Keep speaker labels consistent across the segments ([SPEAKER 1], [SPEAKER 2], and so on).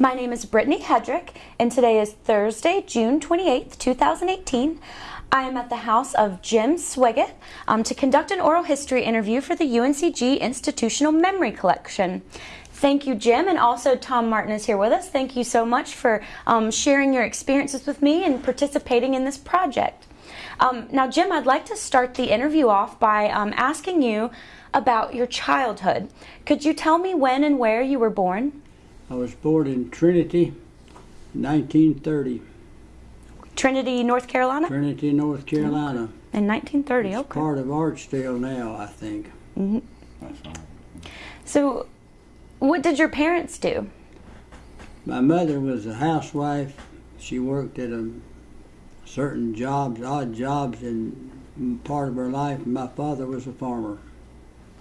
[SPEAKER 1] My name is Brittany Hedrick, and today is Thursday, June 28th, 2018. I am at the house of Jim Swiggett um, to conduct an oral history interview for the UNCG Institutional Memory Collection. Thank you, Jim, and also Tom Martin is here with us. Thank you so much for um, sharing your experiences with me and participating in this project. Um, now, Jim, I'd like to start the interview off by um, asking you about your childhood. Could you tell me when and where you were born?
[SPEAKER 2] I was born in Trinity, 1930.
[SPEAKER 1] Trinity, North Carolina?
[SPEAKER 2] Trinity, North Carolina.
[SPEAKER 1] In 1930,
[SPEAKER 2] It's
[SPEAKER 1] okay.
[SPEAKER 2] part of Archdale now, I think.
[SPEAKER 1] So, what did your parents do?
[SPEAKER 2] My mother was a housewife. She worked at a certain jobs, odd jobs in part of her life. My father was a farmer,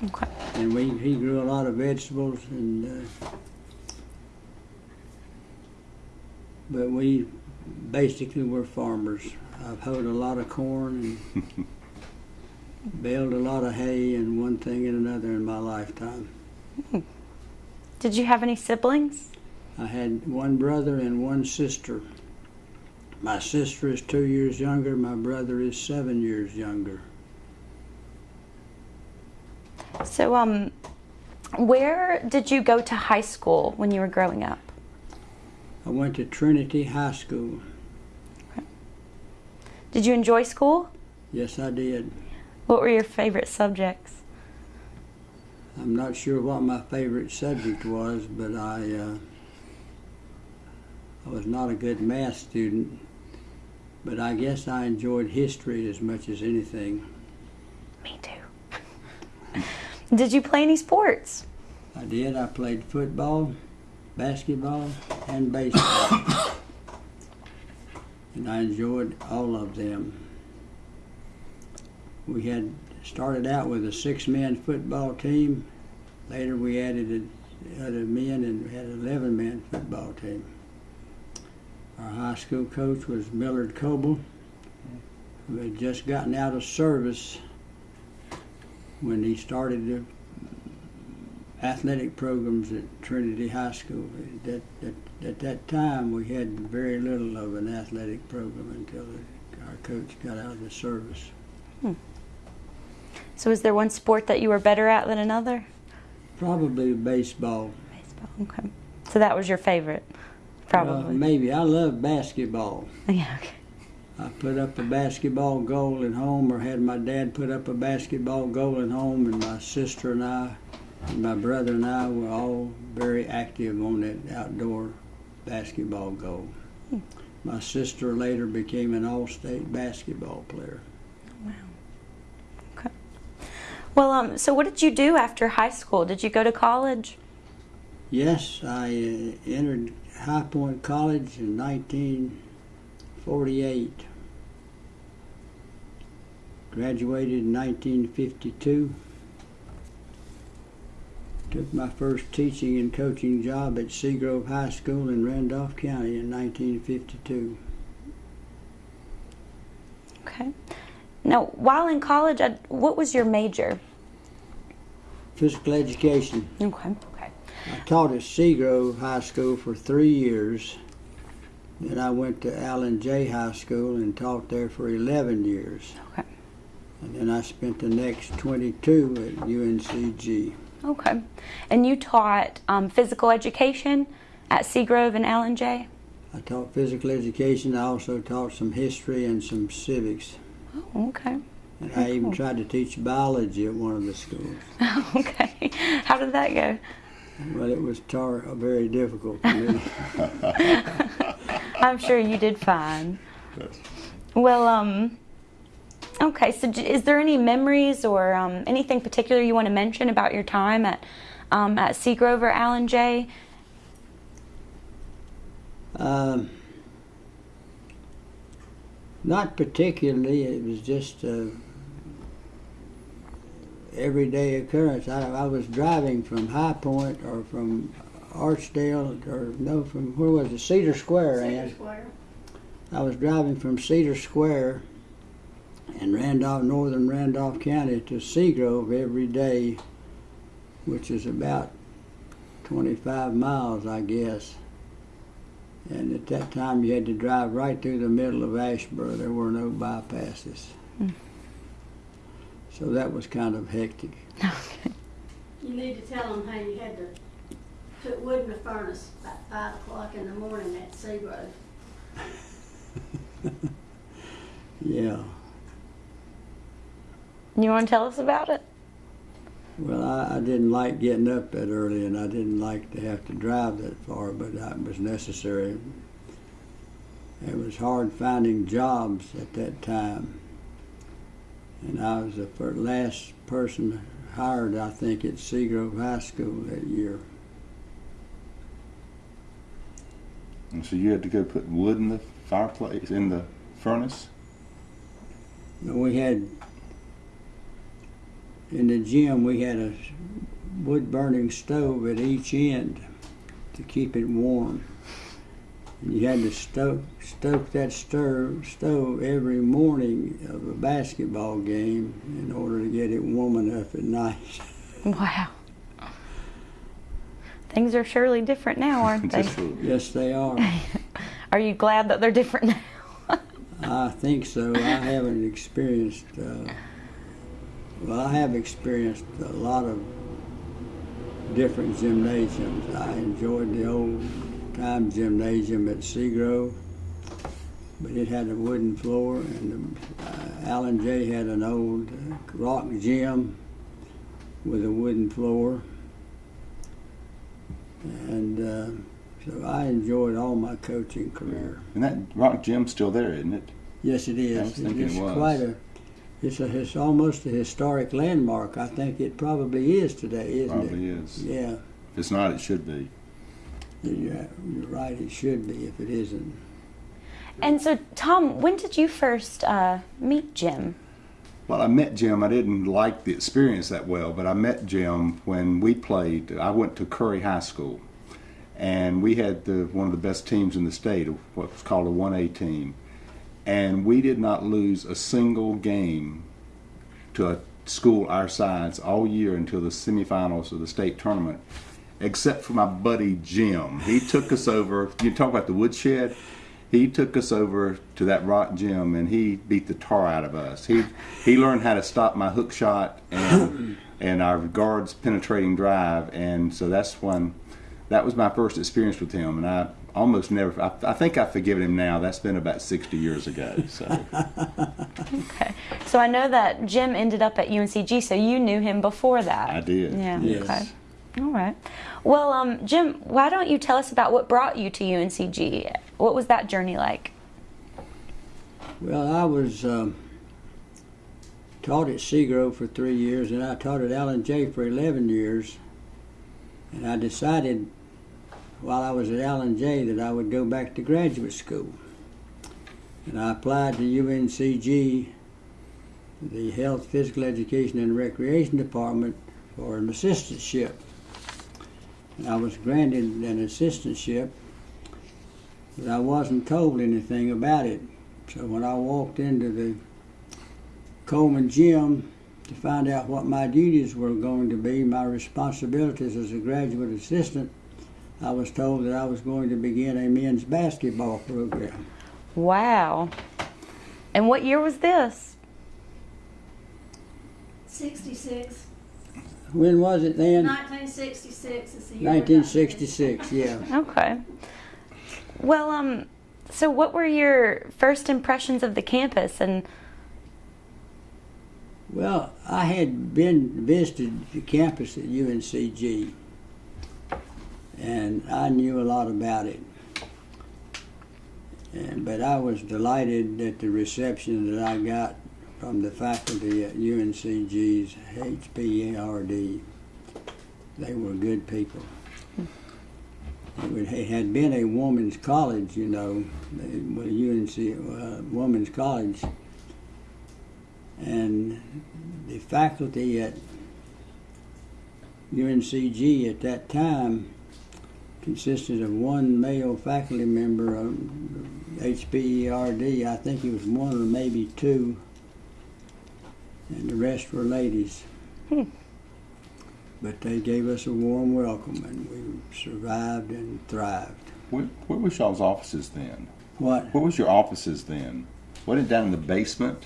[SPEAKER 1] Okay.
[SPEAKER 2] and we he grew a lot of vegetables and. Uh, but we basically were farmers. I've hoed a lot of corn and baled a lot of hay and one thing and another in my lifetime.
[SPEAKER 1] Did you have any siblings?
[SPEAKER 2] I had one brother and one sister. My sister is two years younger, my brother is seven years younger.
[SPEAKER 1] So, um, where did you go to high school when you were growing up?
[SPEAKER 2] I went to Trinity High School.
[SPEAKER 1] Did you enjoy school?
[SPEAKER 2] Yes, I did.
[SPEAKER 1] What were your favorite subjects?
[SPEAKER 2] I'm not sure what my favorite subject was, but I uh, I was not a good math student. But I guess I enjoyed history as much as anything.
[SPEAKER 1] Me too. did you play any sports?
[SPEAKER 2] I did. I played football, basketball, and baseball. and I enjoyed all of them. We had started out with a six-man football team. Later we added other men and had an 11-man football team. Our high school coach was Millard Coble, who had just gotten out of service when he started the athletic programs at Trinity High School. At, at, at that time, we had very little of an athletic program until our coach got out of the service.
[SPEAKER 1] So, is there one sport that you were better at than another?
[SPEAKER 2] Probably baseball.
[SPEAKER 1] Baseball. Okay. So that was your favorite,
[SPEAKER 2] Uh,
[SPEAKER 1] probably.
[SPEAKER 2] maybe. I love basketball.
[SPEAKER 1] yeah. Okay.
[SPEAKER 2] I put up a basketball goal at home, or had my dad put up a basketball goal at home, and my sister and I, my brother and I were all very active on that outdoor basketball goal. My sister later became an all-state basketball player. Wow. Okay.
[SPEAKER 1] Well, um, so what did you do after high school? Did you go to college?
[SPEAKER 2] Yes, I uh, entered High Point College in 1948. Graduated in 1952. Took my first teaching and coaching job at Seagrove High School in Randolph County in 1952.
[SPEAKER 1] Okay. Now, while in college, what was your major?
[SPEAKER 2] Physical education.
[SPEAKER 1] Okay. Okay.
[SPEAKER 2] I taught at Seagrove High School for three years. Then I went to Allen Jay High School and taught there for 11 years.
[SPEAKER 1] Okay.
[SPEAKER 2] And then I spent the next 22 at UNCG.
[SPEAKER 1] Okay. And you taught um, physical education at Seagrove and Allen Jay.
[SPEAKER 2] I taught physical education. I also taught some history and some civics.
[SPEAKER 1] Oh, okay.
[SPEAKER 2] And I even tried to teach biology at one of the schools.
[SPEAKER 1] okay. How did that go?
[SPEAKER 2] Well, it was tar- very difficult for me.
[SPEAKER 1] I'm sure you did fine. Well, um, okay. So, is there any memories or um, anything particular you want to mention about your time at um, at Seagrove or Allen Jay?
[SPEAKER 2] Um, not particularly. It was just a everyday occurrence. I, I was driving from High Point or from Archdale or no, from where was it? Cedar Square. Ann. Cedar Square. I was driving from Cedar Square in Randolph, northern Randolph County to Seagrove every day, which is about 25 miles, I guess. And at that time, you had to drive right through the middle of Asheboro. There were no bypasses.
[SPEAKER 1] Mm.
[SPEAKER 2] So that was kind of hectic.
[SPEAKER 3] You need to tell them how you had to put wood in the furnace about five o'clock in the morning at Seagrove.
[SPEAKER 2] Yeah.
[SPEAKER 1] You want to tell us about it?
[SPEAKER 2] Well, I, I didn't like getting up that early, and I didn't like to have to drive that far, but that was necessary. It was hard finding jobs at that time, and I was the fir- last person hired, I think, at Seagrove High School that year.
[SPEAKER 4] And so you had to go put wood in the fireplace, in the furnace?
[SPEAKER 2] And we had in the gym we had a wood burning stove at each end to keep it warm. And you had to stoke stoke that stove stove every morning of a basketball game in order to get it warm enough at night.
[SPEAKER 1] Wow. Things are surely different now, aren't they?
[SPEAKER 4] Just a little bit.
[SPEAKER 2] yes, they are.
[SPEAKER 1] Are you glad that they're different now?
[SPEAKER 2] I think so. I haven't experienced. Uh, well, I have experienced a lot of different gymnasiums. I enjoyed the old time gymnasium at Seagrove, but it had a wooden floor, and uh, Allen Jay had an old uh, rock gym with a wooden floor, and uh, so I enjoyed all my coaching career.
[SPEAKER 4] And that rock gym's still there, isn't it?
[SPEAKER 2] Yes, it is.
[SPEAKER 4] I was thinking
[SPEAKER 2] it's
[SPEAKER 4] it was.
[SPEAKER 2] quite a. It's a. It's almost a historic landmark. I think it probably is today, isn't
[SPEAKER 4] Probably is.
[SPEAKER 2] Yeah,
[SPEAKER 4] If it's not, it should be.
[SPEAKER 2] you're, you're right. It should be if it isn't.
[SPEAKER 1] And so, Tom, when did you first uh, meet Jim?
[SPEAKER 4] Well, I met Jim. I didn't like the experience that well, but I met Jim when we played. I went to Curry High School, and we had the, one of the best teams in the state, what was called a 1A team. And we did not lose a single game to a school our size all year until the semifinals of the state tournament, except for my buddy Jim. He took us over. You talk about the woodshed. He took us over to that rock gym and he beat the tar out of us. He he learned how to stop my hook shot and and our guards penetrating drive, and so that's when that was my first experience with him. And I almost never. I, I think I've forgiven him now. That's been about sixty years ago. So
[SPEAKER 1] Okay. So I know that Jim ended up at UNCG, so you knew him before that.
[SPEAKER 4] I did.
[SPEAKER 1] Yeah.
[SPEAKER 2] Yes.
[SPEAKER 1] Okay. All right. Well, um, Jim, why don't you tell us about what brought you to UNCG? What was that journey like?
[SPEAKER 2] Well, I was um, taught at Seagrove for three years, and I taught at Allen Jay for 11 years. And I decided while I was at Allen Jay that I would go back to graduate school. And I applied to UNCG, the Health, Physical Education, and Recreation Department for an assistantship. And I was granted an assistantship, but I wasn't told anything about it. So when I walked into the Coleman gym to find out what my duties were going to be, my responsibilities as a graduate assistant, I was told that I was going to begin a men's basketball program.
[SPEAKER 1] Wow. And what year was this?
[SPEAKER 3] Sixty-six,
[SPEAKER 2] When was it then?
[SPEAKER 3] nineteen sixty-six is the year. we got this.
[SPEAKER 2] 1966, yeah.
[SPEAKER 1] Okay. Well, um, so what were your first impressions of the campus and
[SPEAKER 2] Well, I had been visited the campus at UNCG, and I knew a lot about it. And, but I was delighted at the reception that I got from the faculty at UNCG's HPARD. They were good people. It had been a woman's college, you know, UNC, uh, women's college, and the faculty at UNCG at that time consisted of one male faculty member of HPERD. I think he was one or maybe two, and the rest were ladies.
[SPEAKER 1] Hmm.
[SPEAKER 2] But they gave us a warm welcome, and we survived and thrived.
[SPEAKER 4] What, where was y'all's offices then?
[SPEAKER 2] What?
[SPEAKER 4] Where was your offices then? Wasn't it down in the basement?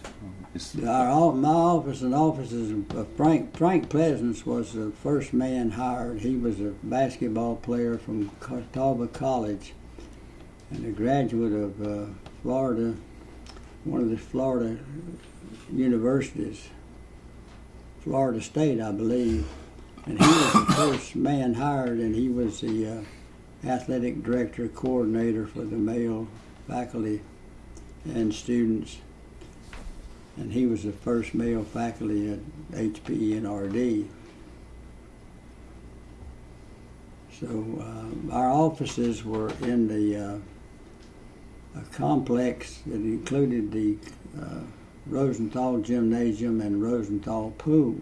[SPEAKER 2] Our, my office and offices, of Frank, Frank Pleasance was the first man hired. He was a basketball player from Catawba College and a graduate of uh, Florida, one of the Florida universities, Florida State, I believe. And he was the first man hired, and he was the uh, athletic director coordinator for the male faculty and students and he was the first male faculty at HPNRD. So uh, our offices were in the uh, complex that included the uh, Rosenthal Gymnasium and Rosenthal Pool.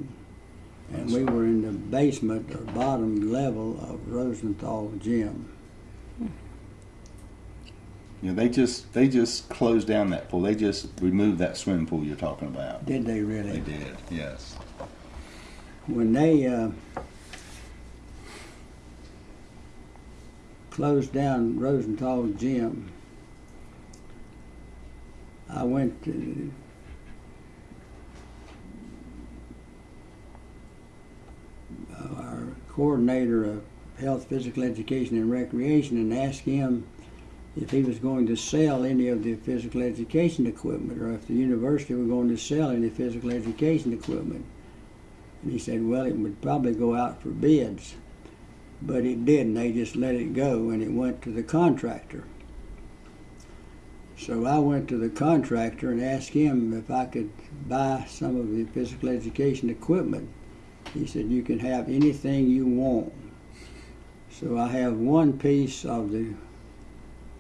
[SPEAKER 2] And we were in the basement or bottom level of Rosenthal Gym.
[SPEAKER 4] You know, they just they just closed down that pool. They just removed that swimming pool you're talking about.
[SPEAKER 2] Did they really?
[SPEAKER 4] They did, yes.
[SPEAKER 2] when they uh, closed down Rosenthal Gym, I went to uh, our coordinator of health, physical education, and recreation and asked him if he was going to sell any of the physical education equipment or if the university were going to sell any physical education equipment. And he said, well, it would probably go out for bids. But it didn't. They just let it go and it went to the contractor. So I went to the contractor and asked him if I could buy some of the physical education equipment. He said, you can have anything you want. So I have one piece of the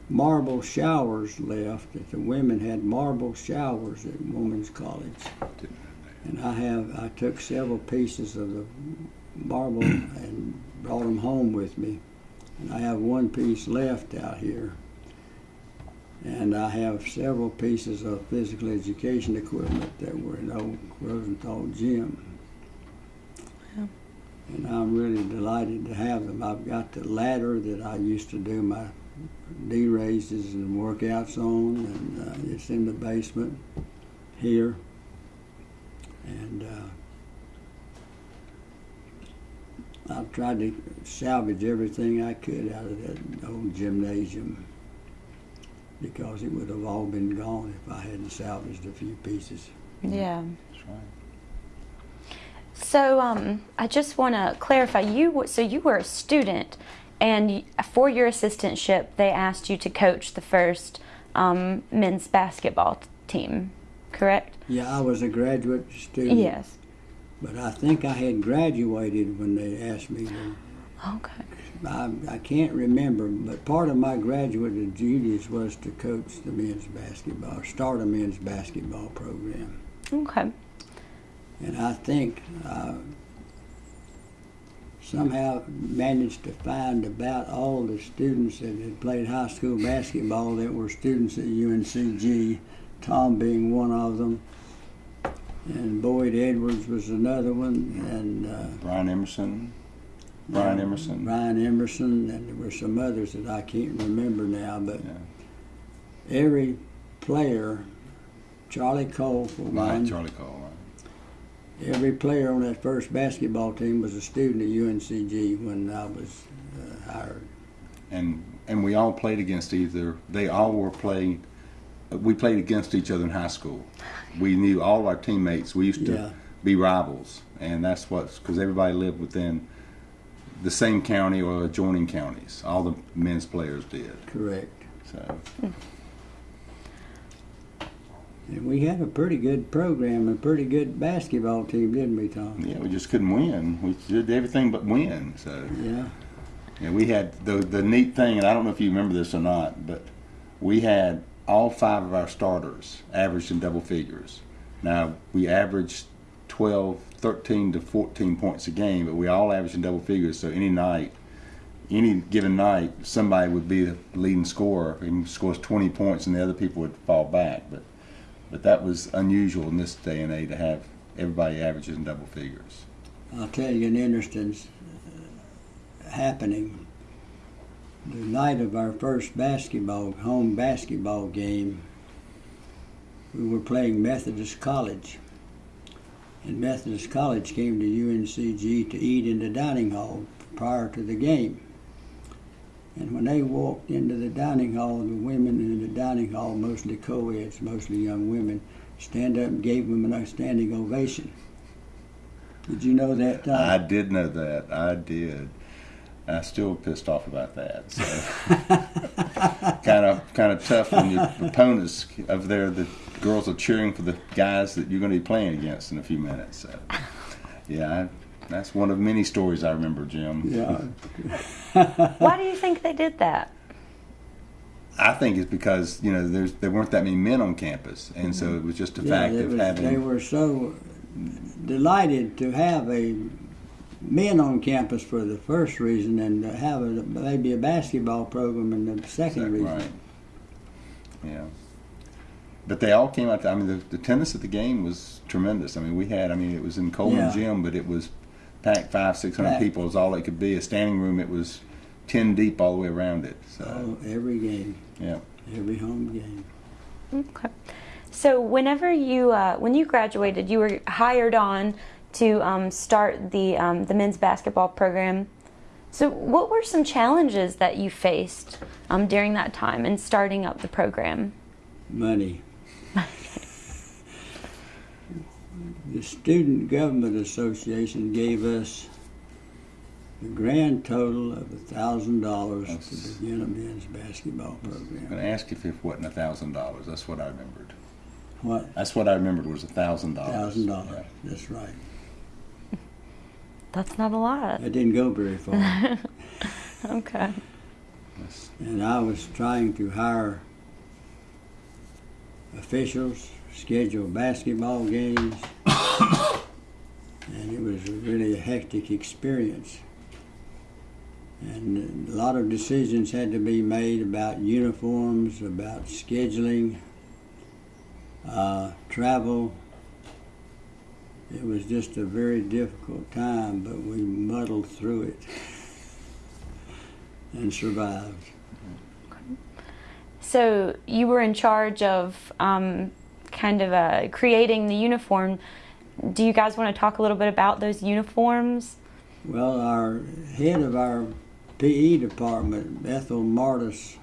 [SPEAKER 2] marble showers left that the women had marble showers at women's college. And I have, I took several pieces of the marble and brought them home with me. And I have one piece left out here. And I have several pieces of physical education equipment that were in old Rosenthal gym. And I'm really delighted to have them. I've got the ladder that I used to do my D raises and workouts on, and uh, it's in the basement here. And uh, I've tried to salvage everything I could out of that old gymnasium because it would have all been gone if I hadn't salvaged a few pieces.
[SPEAKER 1] Yeah.
[SPEAKER 4] That's right.
[SPEAKER 1] So um, I just want to clarify. You w- so you were a student, and for your assistantship, they asked you to coach the first um, men's basketball team, correct?
[SPEAKER 2] Yeah, I was a graduate student,
[SPEAKER 1] Yes.
[SPEAKER 2] but I think I had graduated when they asked me to
[SPEAKER 1] Okay.
[SPEAKER 2] I, I can't remember, but part of my graduate duties was to coach the men's basketball, start a men's basketball program.
[SPEAKER 1] Okay.
[SPEAKER 2] And I think uh, somehow managed to find about all the students that had played high school basketball that were students at UNCG, Tom being one of them. And Boyd Edwards was another one, and uh,
[SPEAKER 4] Brian Emerson. Brian Emerson.
[SPEAKER 2] Brian Emerson, and there were some others that I can't remember now, but
[SPEAKER 4] Yeah.
[SPEAKER 2] every player, Charlie Cole for
[SPEAKER 4] Right,
[SPEAKER 2] one,
[SPEAKER 4] Charlie Cole.
[SPEAKER 2] Every player on that first basketball team was a student at UNCG when I was uh, hired.
[SPEAKER 4] and and we all played against either. They all were playing. We played against each other in high school. We knew all our teammates. We used to
[SPEAKER 2] Yeah.
[SPEAKER 4] be rivals, and that's what's because everybody lived within the same county or adjoining counties. All the men's players did.
[SPEAKER 2] Correct.
[SPEAKER 4] So
[SPEAKER 2] And we had a pretty good program, a pretty good basketball team, didn't we, Tom?
[SPEAKER 4] yeah, we just couldn't win. We did everything but win. So
[SPEAKER 2] Yeah.
[SPEAKER 4] yeah, we had the the neat thing, and I don't know if you remember this or not, but we had all five of our starters averaged in double figures. Now we averaged 12, 13 to 14 points a game, but we all averaged in double figures. So any night, any given night, somebody would be the leading scorer and scores 20 points, and the other people would fall back. But but that was unusual in this day and age to have everybody averages in double figures.
[SPEAKER 2] I'll tell you an interesting uh, happening. the night of our first basketball home basketball game, we were playing Methodist College. And Methodist College came to UNCG to eat in the dining hall prior to the game. And when they walked into the dining hall, the women in the dining hall, mostly co-eds, mostly young women, stand up and gave them a standing ovation. Did you know that, Tom?
[SPEAKER 4] I did know that. I did. I'm still pissed off about that. So kind of kind of tough when your opponents over there, the girls are cheering for the guys that you're going to be playing against in a few minutes. So yeah, I, that's one of many stories I remember, Jim.
[SPEAKER 2] yeah.
[SPEAKER 1] Why do you think they did that?
[SPEAKER 4] I think it's because you know there's there weren't that many men on campus, and so it was just a
[SPEAKER 2] Yeah,
[SPEAKER 4] fact of
[SPEAKER 2] was-
[SPEAKER 4] having.
[SPEAKER 2] They were so delighted to have a men on campus for the first reason and to have a, maybe a basketball program in the second reason.
[SPEAKER 4] Right. Yeah. But they all came out. I mean, the, the attendance at the game was tremendous. I mean, we had. I mean, it was in Coleman
[SPEAKER 2] Yeah.
[SPEAKER 4] Gym, but it was packed five, six hundred
[SPEAKER 2] Packed.
[SPEAKER 4] people is all it could be. A standing room. It was ten deep all the way around it. So
[SPEAKER 2] Oh, every game,
[SPEAKER 4] yeah.
[SPEAKER 2] every home game.
[SPEAKER 1] Okay. So whenever you uh, when you graduated, you were hired on to um, start the um, the men's basketball program. So what were some challenges that you faced um, during that time in starting up the program?
[SPEAKER 2] Money. The Student Government Association gave us the grand total of a thousand dollars to begin a men's basketball program.
[SPEAKER 4] I'm
[SPEAKER 2] program.
[SPEAKER 4] going to ask if it wasn't a thousand dollars. That's what I remembered.
[SPEAKER 2] What?
[SPEAKER 4] That's what I remembered was a thousand dollars.
[SPEAKER 2] Thousand dollars. That's right.
[SPEAKER 1] That's not a lot.
[SPEAKER 2] That didn't go very far.
[SPEAKER 1] Okay.
[SPEAKER 4] Yes.
[SPEAKER 2] and I was trying to hire officials, schedule basketball games, and it was really a hectic experience. And a lot of decisions had to be made about uniforms, about scheduling, uh, travel. It was just a very difficult time, but we muddled through it and survived.
[SPEAKER 1] So you were in charge of um, kind of uh, creating the uniform. Do you guys want to talk a little bit about those uniforms?
[SPEAKER 2] Well, our head of our PE department, Ethel Martus,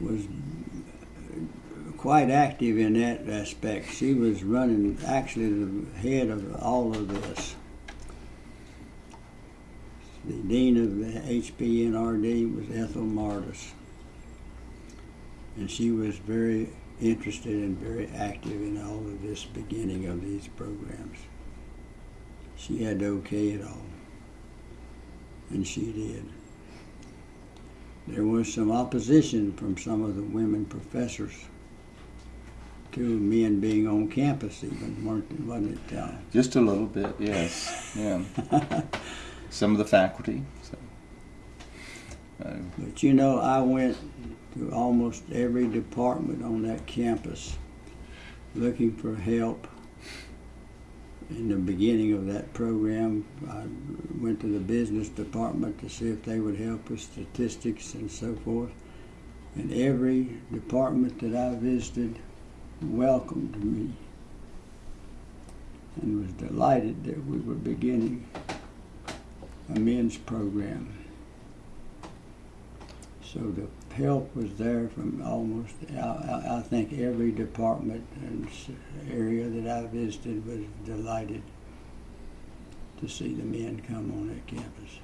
[SPEAKER 2] was quite active in that aspect. She was running, actually, the head of all of this. The dean of the HPNRD was Ethel Martus. And she was very interested and very active in all of this beginning of these programs. She had to okay it all and she did. There was some opposition from some of the women professors to men being on campus, even, weren't, wasn't it, Tom?
[SPEAKER 4] Just a little bit, yes. Yeah. Some of the faculty.
[SPEAKER 2] But you know, I went to almost every department on that campus looking for help. In the beginning of that program, I went to the business department to see if they would help with statistics and so forth. And every department that I visited welcomed me and was delighted that we were beginning a men's program. So the help was there from almost, I, I, think every department and area that I visited was delighted to see the men come on that campus.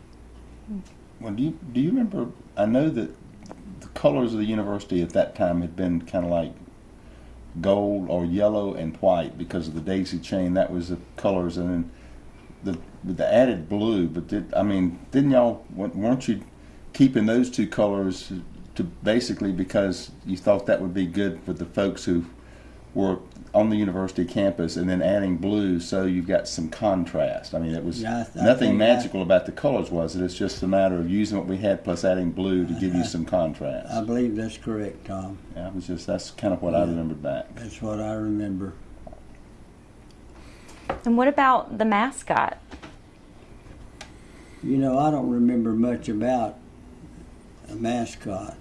[SPEAKER 4] Well, do you do you remember? I know that the colors of the university at that time had been kind of like gold or yellow and white because of the daisy chain. That was the colors, and then the the added blue. But did I mean? Didn't y'all weren't you keeping those two colors to basically because you thought that would be good for the folks who were on the university campus, and then adding blue so you've got some contrast. I mean, it was
[SPEAKER 2] Yeah, th-
[SPEAKER 4] nothing
[SPEAKER 2] think I-
[SPEAKER 4] magical about the colors, was it? It's just a matter of using what we had plus adding blue to give you some contrast.
[SPEAKER 2] I believe that's correct, Tom.
[SPEAKER 4] Yeah, it was just that's kind of what I
[SPEAKER 2] Yeah.
[SPEAKER 4] remembered back.
[SPEAKER 2] That's what I remember.
[SPEAKER 1] And what about the mascot?
[SPEAKER 2] You know, I don't remember much about a mascot.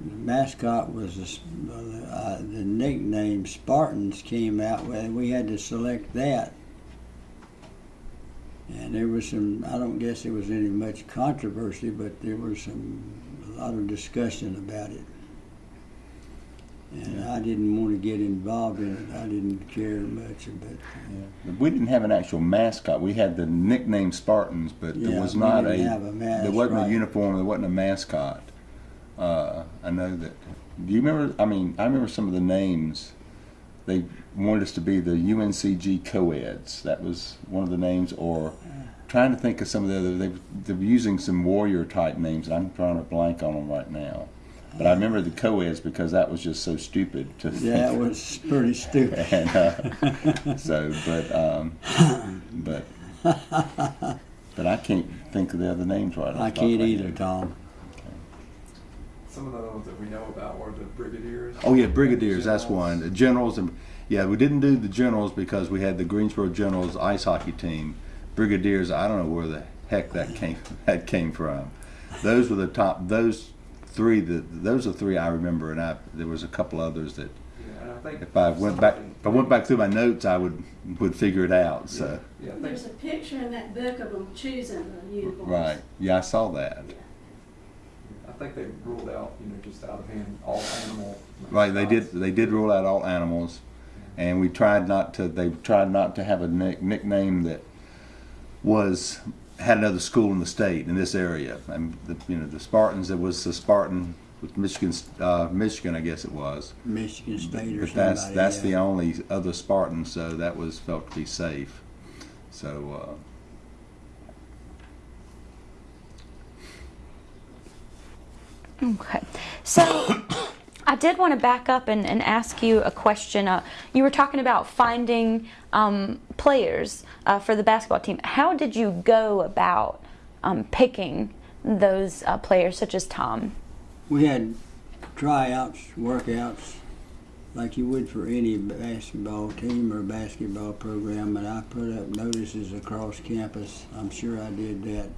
[SPEAKER 2] The mascot was a uh, the nickname Spartans came out with. We had to select that, and there was some. I don't guess there was any much controversy, but there was some a lot of discussion about it. And I didn't want to get involved in it. I didn't care much about.
[SPEAKER 4] We didn't have an actual mascot. We had the nickname Spartans, but there was not a,
[SPEAKER 2] a mas-
[SPEAKER 4] there wasn't
[SPEAKER 2] right.
[SPEAKER 4] a uniform. There wasn't a mascot. Uh, I know that. Do you remember? I mean, I remember some of the names. They wanted us to be the UNCG co-eds. That was one of the names. Or trying to think of some of the other. They, they were using some warrior type names. I'm trying to blank on them right now. But I remember the co-eds because that was just so stupid to
[SPEAKER 2] Yeah, it was pretty stupid.
[SPEAKER 4] and uh, so, but um, but but I can't think of the other names right. off
[SPEAKER 2] I
[SPEAKER 4] the top of
[SPEAKER 2] can't
[SPEAKER 4] my
[SPEAKER 2] either,
[SPEAKER 4] head.
[SPEAKER 2] Tom.
[SPEAKER 5] Some of the ones that we know about were the brigadiers.
[SPEAKER 4] Oh yeah, brigadiers. That's one. The generals and yeah, we didn't do the generals because we had the Greensboro Generals ice hockey team. Brigadiers, I don't know where the heck that came that came from. Those were the top. Those three. That those are three I remember, and I there was a couple others that
[SPEAKER 5] Yeah, and I think
[SPEAKER 4] if I went back if I went back through my notes, I would would figure it out. So
[SPEAKER 5] Yeah, I think
[SPEAKER 3] There's a picture in that book of them choosing the uniforms.
[SPEAKER 4] right, yeah, I saw that.
[SPEAKER 5] I think they ruled out, you know, just out of hand all animal.
[SPEAKER 4] Right, they did. They did rule out all animals, and we tried not to. They tried not to have a nick, nickname that was had another school in the state in this area. And the, you know, the Spartans. It was the Spartan with Michigan, uh, Michigan, I guess it was.
[SPEAKER 2] Michigan State or
[SPEAKER 4] But that's
[SPEAKER 2] somebody.
[SPEAKER 4] that's the only other Spartan, so that was felt to be safe. So. Uh,
[SPEAKER 1] Okay. So I did want to back up and, and ask you a question. Uh, you were talking about finding um, players uh, for the basketball team. How did you go about um, picking those uh, players, such as Tom?
[SPEAKER 2] We had tryouts, workouts, like you would for any basketball team or basketball program, and I put up notices across campus. I'm sure I did that,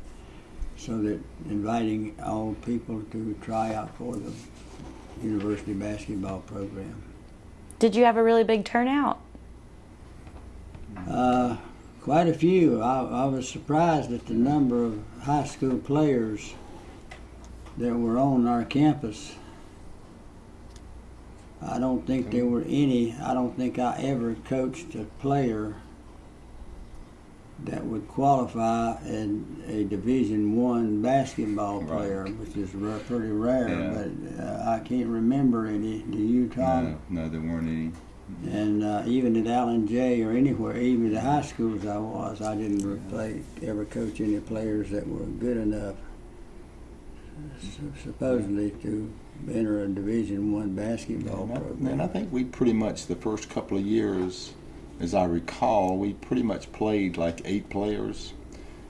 [SPEAKER 2] so that inviting all people to try out for the university basketball program.
[SPEAKER 1] Did you have a really big turnout?
[SPEAKER 2] Uh, quite a few. I, I was surprised at the number of high school players that were on our campus. I don't think there were any. I don't think I ever coached a player that would qualify in a Division One basketball
[SPEAKER 4] Right.
[SPEAKER 2] player, which is pretty rare.
[SPEAKER 4] Yeah.
[SPEAKER 2] But uh, I can't remember any. Do you, Tom?
[SPEAKER 4] no, no, there weren't any.
[SPEAKER 2] And uh, even at Allen Jay or anywhere, even the high schools I was, I didn't re- play, ever coach any players that were good enough su- supposedly to enter a Division One basketball
[SPEAKER 4] And I,
[SPEAKER 2] program.
[SPEAKER 4] and I think we pretty much the first couple of years, as I recall, we pretty much played like eight players.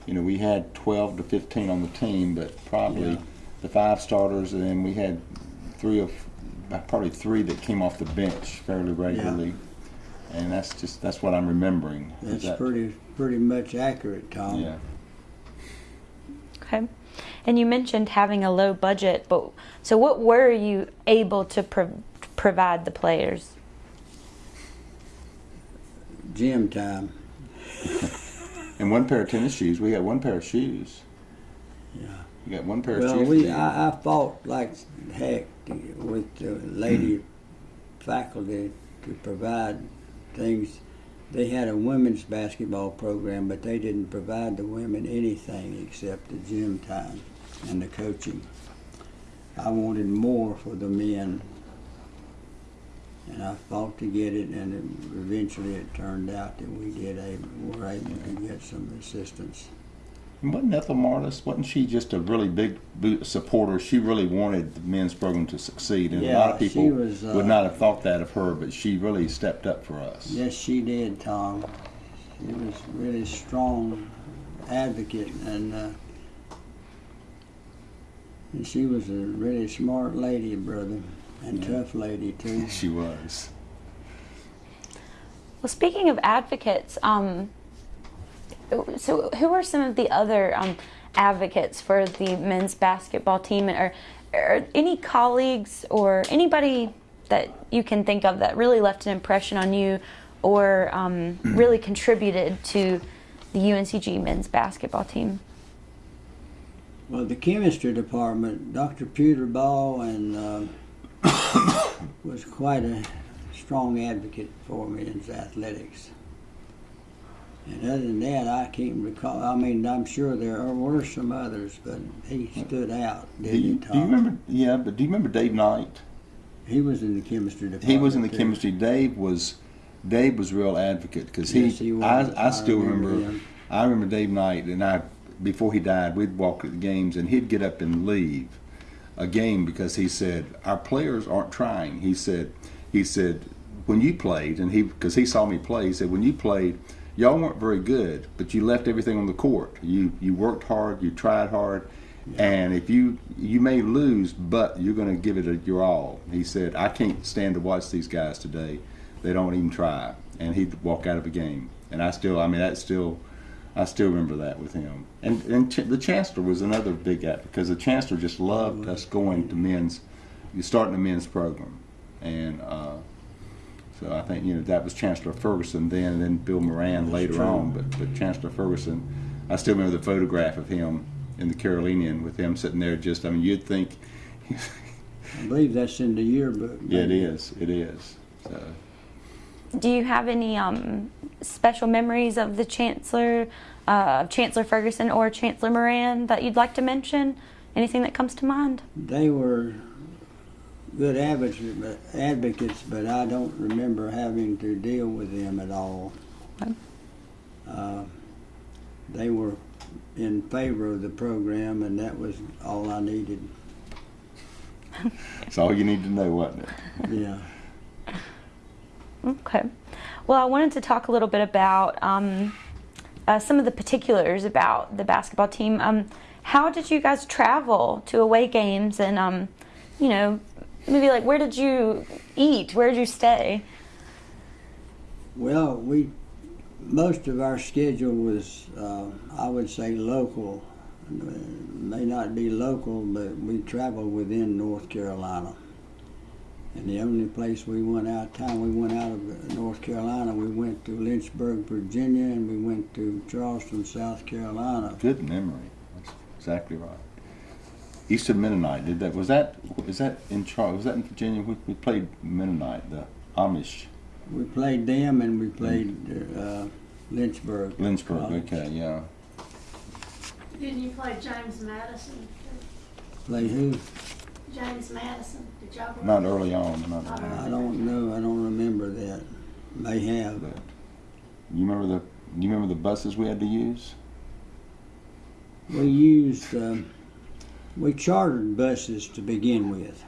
[SPEAKER 4] You know, we had 12 to 15 on the team, but probably
[SPEAKER 2] Yeah.
[SPEAKER 4] the five starters, and then we had three of probably three that came off the bench fairly regularly. And that's just that's what I'm remembering.
[SPEAKER 2] That's
[SPEAKER 4] that-
[SPEAKER 2] pretty pretty much accurate, Tom.
[SPEAKER 4] Yeah.
[SPEAKER 1] Okay. And you mentioned having a low budget, but so what were you able to pro- provide the players?
[SPEAKER 2] Gym time.
[SPEAKER 4] And one pair of tennis shoes. We got one pair of shoes.
[SPEAKER 2] Yeah.
[SPEAKER 4] You got one pair of
[SPEAKER 2] Well,
[SPEAKER 4] shoes.
[SPEAKER 2] we I, I, fought like heck with the lady mm-hmm. faculty to provide things. They had a women's basketball program, but they didn't provide the women anything except the gym time and the coaching. I wanted more for the men, and I fought to get it, and it, eventually it turned out that we did able, were able to get some assistance.
[SPEAKER 4] And Wasn't Ethel Martus, wasn't she just a really big supporter? She really wanted the men's program to succeed, and a lot of people
[SPEAKER 2] was, uh,
[SPEAKER 4] would not have thought that of her, but she really stepped up for us.
[SPEAKER 2] Yes, she did, Tom. She was really strong advocate, and uh, and she was a really smart lady, brother, and
[SPEAKER 4] Yeah.
[SPEAKER 2] tough lady too.
[SPEAKER 4] She was.
[SPEAKER 1] Well, speaking of advocates, um, so who are some of the other um, advocates for the men's basketball team, or, or any colleagues or anybody that you can think of that really left an impression on you, or um, really contributed to the UNCG men's basketball team?
[SPEAKER 2] Well, the chemistry department, Dr. Peter Ball, and um was quite a strong advocate for men's athletics. And other than that, I can't recall. I mean, I'm sure there were some others, but he stood out.
[SPEAKER 4] Do
[SPEAKER 2] Didn't
[SPEAKER 4] you, do you remember? Yeah, but do you remember Dave Knight?
[SPEAKER 2] He was in the chemistry department.
[SPEAKER 4] He was in the
[SPEAKER 2] too.
[SPEAKER 4] chemistry. Dave was Dave was real advocate because he,
[SPEAKER 2] Yes, he was.
[SPEAKER 4] I, I still
[SPEAKER 2] remember
[SPEAKER 4] remember. I remember Dave Knight, and I before he died, we'd walk at the games, and he'd get up and leave a game because he said our players aren't trying. He said he said when you played, and he because he saw me play, he said when you played, y'all weren't very good, but you left everything on the court. You you worked hard, you tried hard. And if you you may lose, but you're going to give it a, your all. He said, "I can't stand to watch these guys today. They don't even try." And he'd walk out of a game. And I still, I mean, that's still, I still remember that with him. And and ch- the chancellor was another big act because the chancellor just loved us going to men's, you starting a men's program, and uh, so I think you know that was Chancellor Ferguson then, and then Bill Moran later
[SPEAKER 2] true.
[SPEAKER 4] on. But but Chancellor Ferguson, I still remember the photograph of him in the Carolinian with him sitting there. Just I mean, you'd think,
[SPEAKER 2] I believe that's in the yearbook.
[SPEAKER 4] yeah, it is, it is. So.
[SPEAKER 1] Do you have any um, special memories of the Chancellor, uh, Chancellor Ferguson or Chancellor Moran that you'd like to mention? Anything that comes to mind?
[SPEAKER 2] They were good advocates, but, advocates, but I don't remember having to deal with them at all.
[SPEAKER 1] Okay.
[SPEAKER 2] Uh, they were in favor of the program, and that was all I needed.
[SPEAKER 4] That's all you need to know, wasn't it?
[SPEAKER 2] Yeah.
[SPEAKER 1] Okay. Well, I wanted to talk a little bit about um, uh, some of the particulars about the basketball team. Um, how did you guys travel to away games, and um, you know, maybe like where did you eat? Where did you stay?
[SPEAKER 2] Well, we most of our schedule was, uh, I would say, local. Uh, may not be local, but we traveled within North Carolina. And the only place we went out of town, we went out of North Carolina. We went to Lynchburg, Virginia, and we went to Charleston, South Carolina.
[SPEAKER 4] Good memory. That's exactly right. Eastern Mennonite did that. Was that is that in Charles? Was that in Virginia? We, we played Mennonite, the Amish
[SPEAKER 2] We played them, and we played uh, Lynchburg.
[SPEAKER 4] Lynchburg.
[SPEAKER 2] College.
[SPEAKER 4] Okay, yeah.
[SPEAKER 3] Didn't you play James Madison?
[SPEAKER 2] Play who?
[SPEAKER 3] James Madison, did y'all? go-
[SPEAKER 4] Not early on. Not early on.
[SPEAKER 2] I don't know. I don't remember that. May have.
[SPEAKER 4] But you remember the you remember the buses we had to use?
[SPEAKER 2] We used, um, we chartered buses to begin with,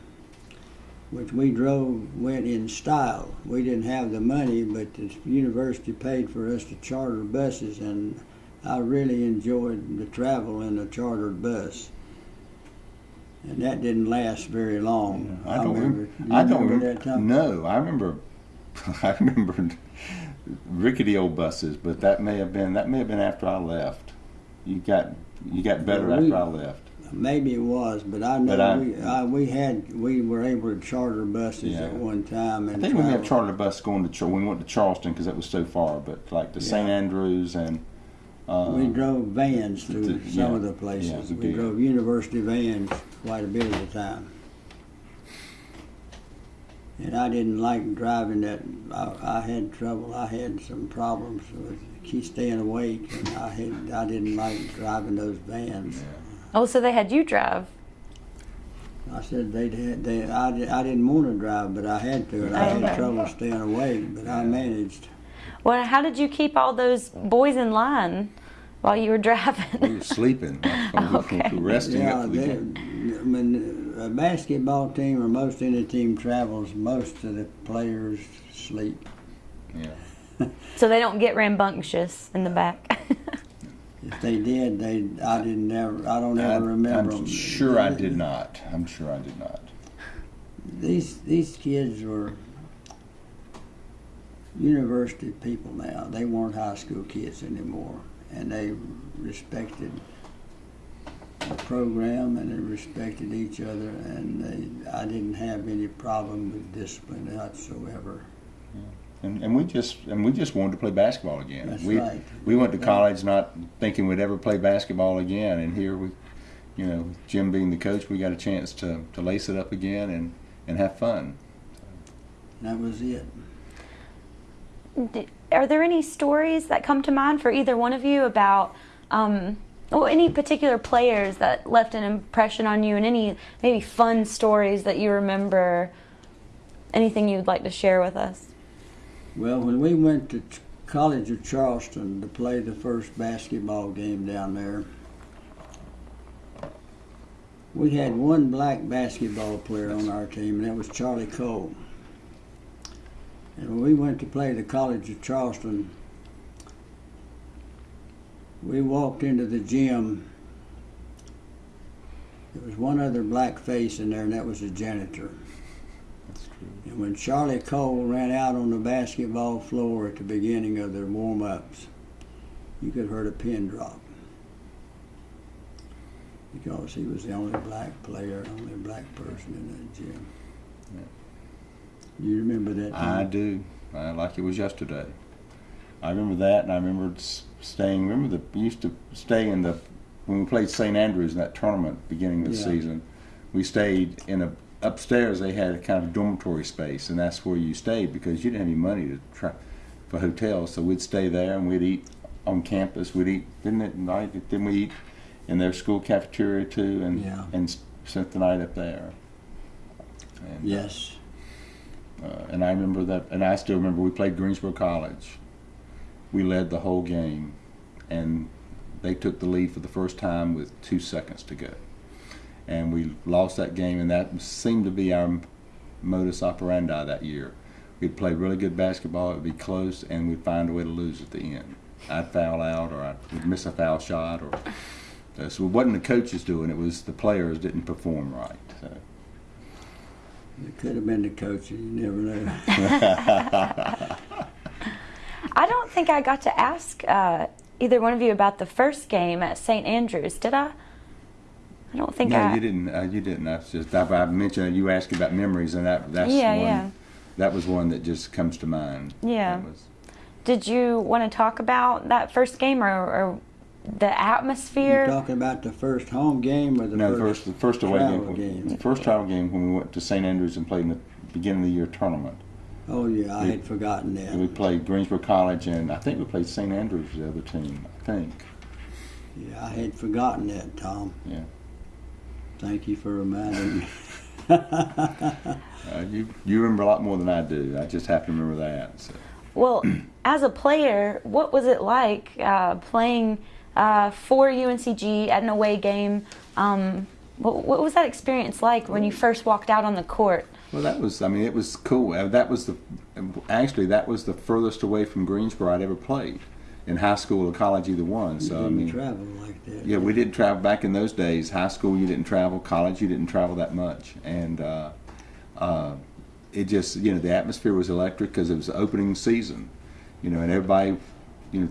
[SPEAKER 2] which we drove, went in style. We didn't have the money, but the university paid for us to charter buses, and I really enjoyed the travel in a chartered bus. And that didn't last very long.
[SPEAKER 4] I don't remember. I don't
[SPEAKER 2] remember
[SPEAKER 4] remember.
[SPEAKER 2] that time?
[SPEAKER 4] No, I remember. I remember rickety old buses, but that may have been that may have been after I left. You got you got better
[SPEAKER 2] Well, we-
[SPEAKER 4] after I left.
[SPEAKER 2] Maybe it was, but I know
[SPEAKER 4] But I-
[SPEAKER 2] we, I, we had, we were able to charter buses
[SPEAKER 4] Yeah.
[SPEAKER 2] at one time
[SPEAKER 4] I
[SPEAKER 2] and
[SPEAKER 4] think we may have chartered a bus going to when we went to Charleston because that was so far, but like to St. Andrews and uh,
[SPEAKER 2] We drove vans
[SPEAKER 4] to
[SPEAKER 2] through
[SPEAKER 4] yeah,
[SPEAKER 2] some of the places.
[SPEAKER 4] we
[SPEAKER 2] We
[SPEAKER 4] did.
[SPEAKER 2] drove university vans quite a bit of the time. And I didn't like driving that, I, I had trouble, I had some problems with keep staying awake and I had, I didn't like driving those vans.
[SPEAKER 1] Oh, so they had you drive.
[SPEAKER 2] I said they'd had, they, I, I didn't want to drive, but I had to and I
[SPEAKER 1] Okay.
[SPEAKER 2] had trouble staying awake, but I managed.
[SPEAKER 1] Well, how did you keep all those boys in line while you were
[SPEAKER 4] we
[SPEAKER 1] driving?
[SPEAKER 4] were sleeping, we were resting
[SPEAKER 2] Yeah,
[SPEAKER 4] after the
[SPEAKER 2] they,
[SPEAKER 4] game.
[SPEAKER 2] when a basketball team or most any team travels, most of the players sleep.
[SPEAKER 4] Yeah.
[SPEAKER 1] so they don't get rambunctious in the back.
[SPEAKER 2] If they did, they I didn't ever I don't ever remember
[SPEAKER 4] I'm
[SPEAKER 2] them.
[SPEAKER 4] sure I did not. I'm sure I did not.
[SPEAKER 2] These these kids were university people now. They weren't high school kids anymore, and they respected the program and they respected each other and they, I didn't have any problem with discipline whatsoever.
[SPEAKER 4] And, and we just and we just wanted to play basketball again.
[SPEAKER 2] That's
[SPEAKER 4] we
[SPEAKER 2] right.
[SPEAKER 4] we went to college not thinking we'd ever play basketball again, and here we, you know, Jim being the coach, we got a chance to, to lace it up again and, and have fun.
[SPEAKER 2] That was it.
[SPEAKER 1] Are there any stories that come to mind for either one of you about, um, well, any particular players that left an impression on you, and any maybe fun stories that you remember? Anything you'd like to share with us?
[SPEAKER 2] Well, when we went to College of Charleston to play the first basketball game down there, we had one black basketball player on our team, and that was Charlie Cole. And when we went to play the College of Charleston, we walked into the gym. There was one other black face in there, and that was the janitor. And when Charlie Cole ran out on the basketball floor at the beginning of their warm ups, you could have heard a pin drop. Because he was the only black player, only black person in that gym. You remember that?
[SPEAKER 4] I do. I like it was yesterday. I remember that, and I remember staying. Remember the we used to stay in the when we played St Andrews in that tournament beginning of the
[SPEAKER 2] Yeah.
[SPEAKER 4] season. We stayed in a upstairs. They had a kind of dormitory space, and that's where you stayed because you didn't have any money to try for hotels. So we'd stay there, and we'd eat on campus. We'd eat didn't it night? Didn't we eat in their school cafeteria too? And
[SPEAKER 2] Yeah.
[SPEAKER 4] and spent the night up there. And, uh,
[SPEAKER 2] Yes.
[SPEAKER 4] Uh, and I remember that, and I still remember we played Greensboro College. We led the whole game, and they took the lead for the first time with two seconds to go. And we lost that game, and that seemed to be our modus operandi that year. We'd play really good basketball, it would be close, and we'd find a way to lose at the end. I'd foul out, or I'd miss a foul shot, or uh, so it wasn't the coaches doing it; it was the players didn't perform right. So.
[SPEAKER 2] It could have been the coach, you never know.
[SPEAKER 1] I don't think I got to ask uh, either one of you about the first game at St. Andrews, did I? I don't think
[SPEAKER 4] no,
[SPEAKER 1] I.
[SPEAKER 4] you didn't. Uh, you didn't. That's just. I, I mentioned you asked about memories, and that that's
[SPEAKER 1] Yeah,
[SPEAKER 4] one.
[SPEAKER 1] yeah.
[SPEAKER 4] That was one that just comes to mind.
[SPEAKER 1] Yeah.
[SPEAKER 4] Was-
[SPEAKER 1] Did you want to talk about that first game or, or the atmosphere.
[SPEAKER 2] You're
[SPEAKER 1] atmosphere?
[SPEAKER 2] talking about the first home game or the
[SPEAKER 4] no, the
[SPEAKER 2] first,
[SPEAKER 4] first the first away game.
[SPEAKER 2] game?
[SPEAKER 4] The first travel game when we went to St Andrews and played in the beginning of the year tournament.
[SPEAKER 2] Oh, yeah, I
[SPEAKER 4] We-
[SPEAKER 2] had forgotten
[SPEAKER 4] that. we played Greensboro College, and I think we played St Andrews, the other team. I think.
[SPEAKER 2] Yeah, I had forgotten that, Tom.
[SPEAKER 4] Yeah.
[SPEAKER 2] Thank you for reminding me.
[SPEAKER 4] Uh, you you remember a lot more than I do. I just have to remember that. So.
[SPEAKER 1] Well, as a player, what was it like uh, playing uh, for UNCG at an away game? Um, what, what was that experience like when you first walked out on the court?
[SPEAKER 4] Well, that was, I mean, it was cool. Uh, That was the, actually, that was the furthest away from Greensboro I'd ever played in high school or college, either one.
[SPEAKER 2] You
[SPEAKER 4] So, I
[SPEAKER 2] didn't
[SPEAKER 4] mean,
[SPEAKER 2] travel like that.
[SPEAKER 4] yeah, we didn't travel back in those days. High school, you didn't travel. College, you didn't travel that much. And uh, uh, it just, you know, the atmosphere was electric because it was opening season, you know, and everybody, you know,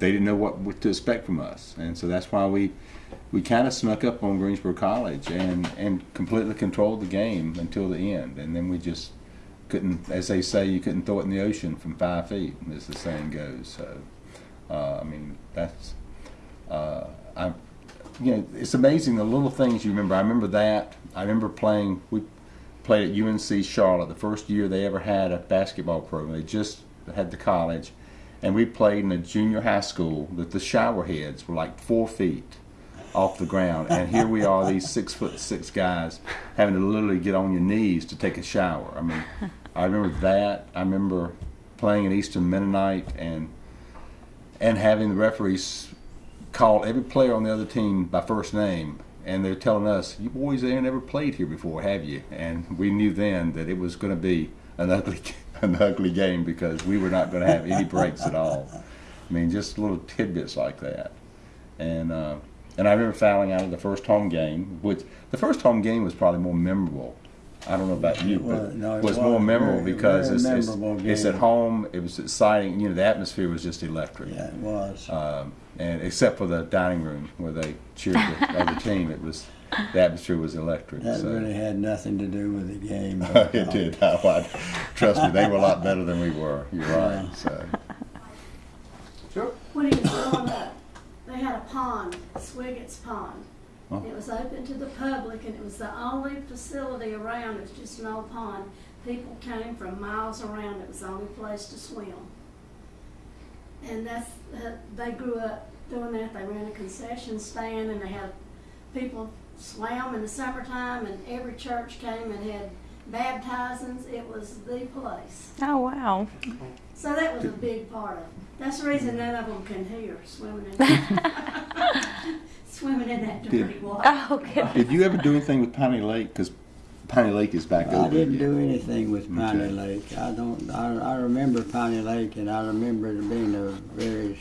[SPEAKER 4] they didn't know what, to expect from us. And so that's why we, we kind of snuck up on Greensboro College and, and completely controlled the game until the end. And then we just couldn't, as they say, you couldn't throw it in the ocean from five feet, as the saying goes. So, uh, I mean, that's, uh, I, you know, it's amazing the little things you remember. I remember that. I remember playing, we played at UNC Charlotte the first year they ever had a basketball program. They just had the college. And we played in a junior high school that the shower heads were like four feet off the ground. And here we are, these six foot six guys, having to literally get on your knees to take a shower. I mean, I remember that. I remember playing at Eastern Mennonite and and having the referees call every player on the other team by first name, and they're telling us, "You boys ain't never played here before, have you?" And we knew then that it was going to be an ugly, an ugly game because we were not going to have any breaks at all. I mean, just little tidbits like that, and uh, and I remember fouling out of the first home game, which the first home game was probably more memorable I don't know about you,
[SPEAKER 2] Well,
[SPEAKER 4] but
[SPEAKER 2] no, it
[SPEAKER 4] was
[SPEAKER 2] was
[SPEAKER 4] more memorable
[SPEAKER 2] very-
[SPEAKER 4] because
[SPEAKER 2] very
[SPEAKER 4] it's, it's,
[SPEAKER 2] memorable
[SPEAKER 4] it's
[SPEAKER 2] game.
[SPEAKER 4] at home. It was exciting. You know, the atmosphere was just electric.
[SPEAKER 2] Yeah, it was.
[SPEAKER 4] Um, and except for the dining room where they cheered the other team, it was the atmosphere was electric.
[SPEAKER 2] That
[SPEAKER 4] so.
[SPEAKER 2] really had nothing to do with the game.
[SPEAKER 4] it did. Oh, I, trust me, they were a lot better than we were. You're right.
[SPEAKER 2] Yeah.
[SPEAKER 4] So.
[SPEAKER 5] Sure.
[SPEAKER 3] When he was growing up, they had a pond, Swiggett's Pond.
[SPEAKER 4] Oh.
[SPEAKER 3] It was open to the public and it was the only facility around, it was just an old pond. People came from miles around, it was the only place to swim. And that's, uh, they grew up doing that, they ran a concession stand and they had people swam in the summertime and every church came and had baptizings, it was the place.
[SPEAKER 1] Oh, wow.
[SPEAKER 3] So that was a big part of it. That's the reason none of them can hear swimming in that, swimming in that dirty
[SPEAKER 4] Did-
[SPEAKER 3] water.
[SPEAKER 1] Oh, good.
[SPEAKER 4] Did you ever do anything with Piney Lake? Because Piney Lake is back
[SPEAKER 2] I
[SPEAKER 4] open.
[SPEAKER 2] didn't
[SPEAKER 4] again.
[SPEAKER 2] do anything with Piney
[SPEAKER 4] Okay.
[SPEAKER 2] Lake. I don't. I, I remember Piney Lake, and I remember it being a very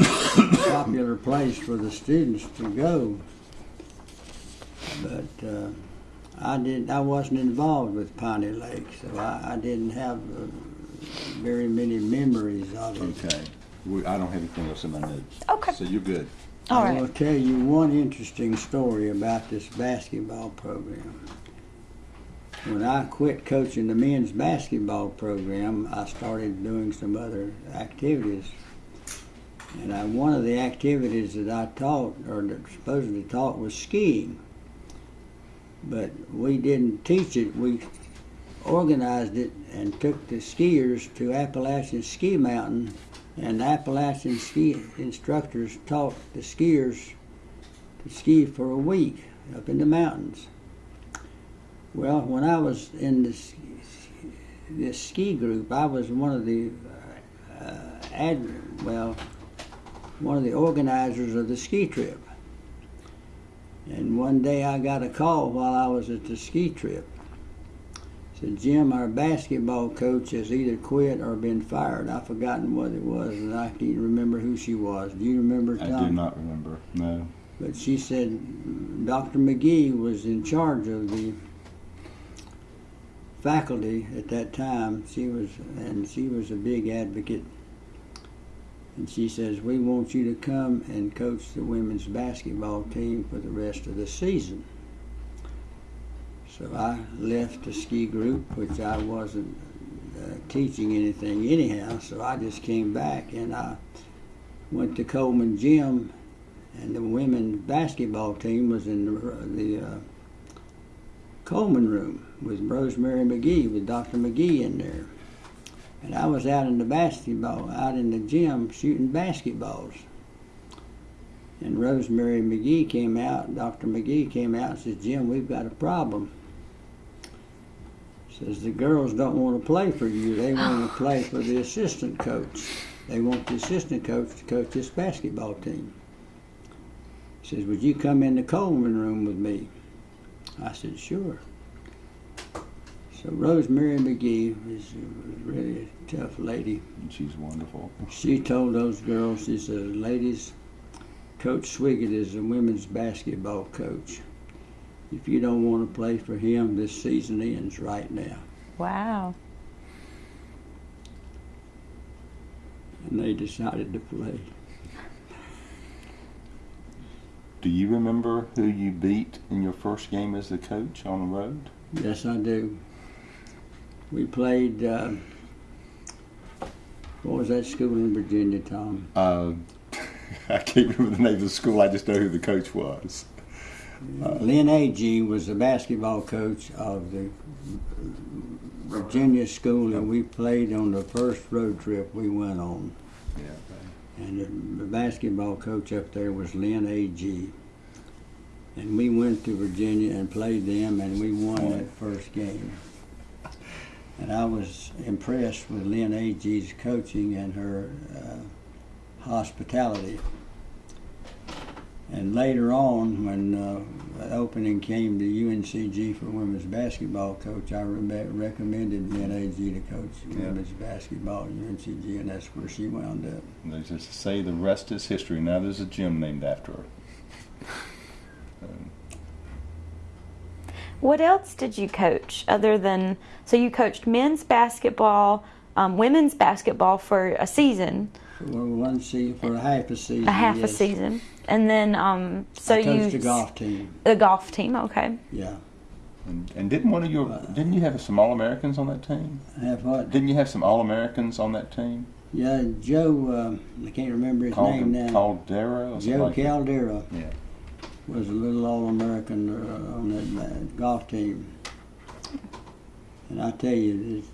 [SPEAKER 2] uh, popular place for the students to go. But uh, I did. I wasn't involved with Piney Lake, so I, I didn't have uh, very many memories of it.
[SPEAKER 4] Okay. We, I don't have anything else in my notes.
[SPEAKER 1] Okay.
[SPEAKER 4] So you're good.
[SPEAKER 1] All
[SPEAKER 2] I
[SPEAKER 1] right.
[SPEAKER 2] will tell you one interesting story about this basketball program. When I quit coaching the men's basketball program, I started doing some other activities. And I, one of the activities that I taught, or that supposedly taught, was skiing. But we didn't teach it. We organized it and took the skiers to Appalachian Ski Mountain and the Appalachian ski instructors taught the skiers to ski for a week up in the mountains. Well, when I was in this this ski group, I was one of the uh, ad, well, one of the organizers of the ski trip. And one day I got a call while I was at the ski trip said, Jim, our basketball coach has either quit or been fired. I've forgotten what it was, and I can't remember who she was. Do you remember, Tom?
[SPEAKER 4] I do not remember. No.
[SPEAKER 2] But she said Dr. McGee was in charge of the faculty at that time. She was, and she was a big advocate. And she says, We want you to come and coach the women's basketball team for the rest of the season. So I left the ski group, which I wasn't uh, teaching anything anyhow. So I just came back and I went to Coleman Gym, and the women's basketball team was in the, the uh, Coleman room with Rosemary McGee, with Dr. McGee in there. And I was out in the basketball, out in the gym shooting basketballs. And Rosemary McGee came out, Dr. McGee came out and says, Jim, we've got a problem. Says the girls don't want to play for you, they want to play for the assistant coach. They want the assistant coach to coach this basketball team. Says, Would you come in the Coleman room with me? I said, Sure. So Rosemary McGee was, was really a tough lady.
[SPEAKER 4] And she's wonderful.
[SPEAKER 2] She told those girls, she said, ladies, Coach Swiggett is a women's basketball coach. If you don't want to play for him, this season ends right now.
[SPEAKER 1] Wow.
[SPEAKER 2] And they decided to play.
[SPEAKER 4] Do you remember who you beat in your first game as the coach on the road?
[SPEAKER 2] Yes, I do. We played, uh, what was that school in Virginia, Tom?
[SPEAKER 4] Uh, I can't remember the name of the school. I just know who the coach was.
[SPEAKER 2] Lynn Agee was the basketball coach of the Virginia school, and we played on the first road trip we went on.
[SPEAKER 4] Yeah.
[SPEAKER 2] And the, the basketball coach up there was Lynn Agee. And we went to Virginia and played them, and we won that first game. And I was impressed with Lynn Agee's coaching and her uh, hospitality. And later on, when uh, the opening came to UNCG for women's basketball coach, I re- recommended Lynn Agee to coach
[SPEAKER 4] Yeah.
[SPEAKER 2] women's basketball at UNCG, and that's where she wound up.
[SPEAKER 4] And They just say the rest is history. Now there's a gym named after her. Um,
[SPEAKER 1] What else did you coach other than so you coached men's basketball, um, women's basketball for a season,
[SPEAKER 2] For one season, for a half a season.
[SPEAKER 1] a half a season, and then um, so
[SPEAKER 2] I
[SPEAKER 1] you
[SPEAKER 2] coached the golf team.
[SPEAKER 1] the golf team. Okay.
[SPEAKER 2] Yeah.
[SPEAKER 4] And, and didn't one of your didn't you have some All Americans on that team?
[SPEAKER 2] Have what?
[SPEAKER 4] Didn't you have some All Americans on that team?
[SPEAKER 2] Yeah, Joe. Um, I can't remember his name now.
[SPEAKER 4] Caldera or something
[SPEAKER 2] Joe
[SPEAKER 4] like that? Yeah.
[SPEAKER 2] Was a little All-American uh, on that golf team. And I tell you,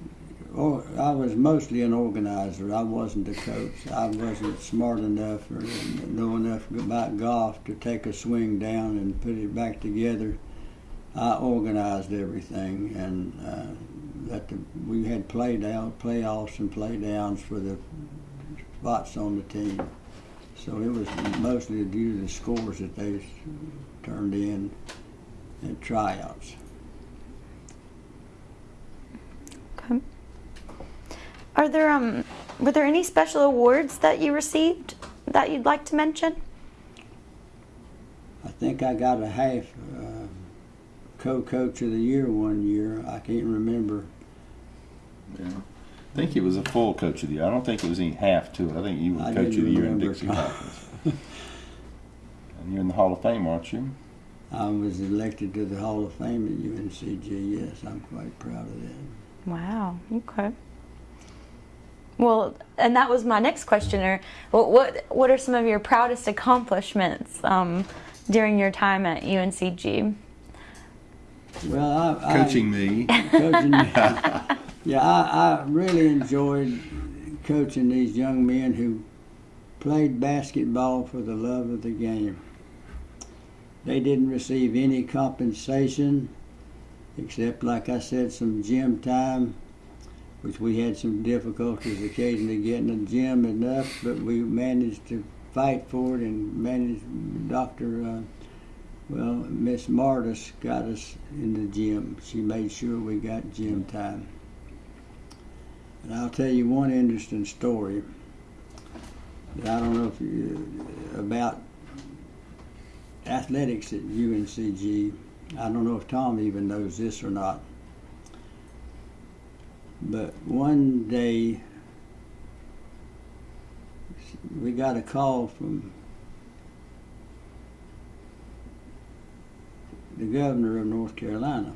[SPEAKER 2] or, I was mostly an organizer. I wasn't a coach. I wasn't smart enough or know enough about golf to take a swing down and put it back together. I organized everything, and uh, that the, we had play down, playoffs and play downs for the spots on the team. So it was mostly due to the scores that they turned in at tryouts.
[SPEAKER 1] Okay. Are there um were there any special awards that you received that you'd like to mention?
[SPEAKER 2] I think I got a half uh, co-coach of the year one year. I can't remember.
[SPEAKER 4] Yeah. I think it was a full coach of the year. I don't think it was any half to it. I think you were
[SPEAKER 2] I
[SPEAKER 4] coach of the year in. Dixie Hawkins. and you're in the Hall of Fame, aren't you?
[SPEAKER 2] I was elected to the Hall of Fame at UNCG. Yes, I'm quite proud of that.
[SPEAKER 1] Wow. Okay. Well, and that was my next question. Or what what what are some of your proudest accomplishments um, during your time at UNCG?
[SPEAKER 2] Well, I,
[SPEAKER 4] Coaching me.
[SPEAKER 2] I, coaching. yeah, I, I really enjoyed coaching these young men who played basketball for the love of the game. They didn't receive any compensation except, like I said, some gym time, which we had some difficulties occasionally getting a gym enough, but we managed to fight for it and managed. Dr. Uh, well, Miss Martus got us in the gym. She made sure we got gym time. And I'll tell you one interesting story that I don't know if you, about athletics at UNCG. I don't know if Tom even knows this or not. But one day we got a call from the governor of North Carolina.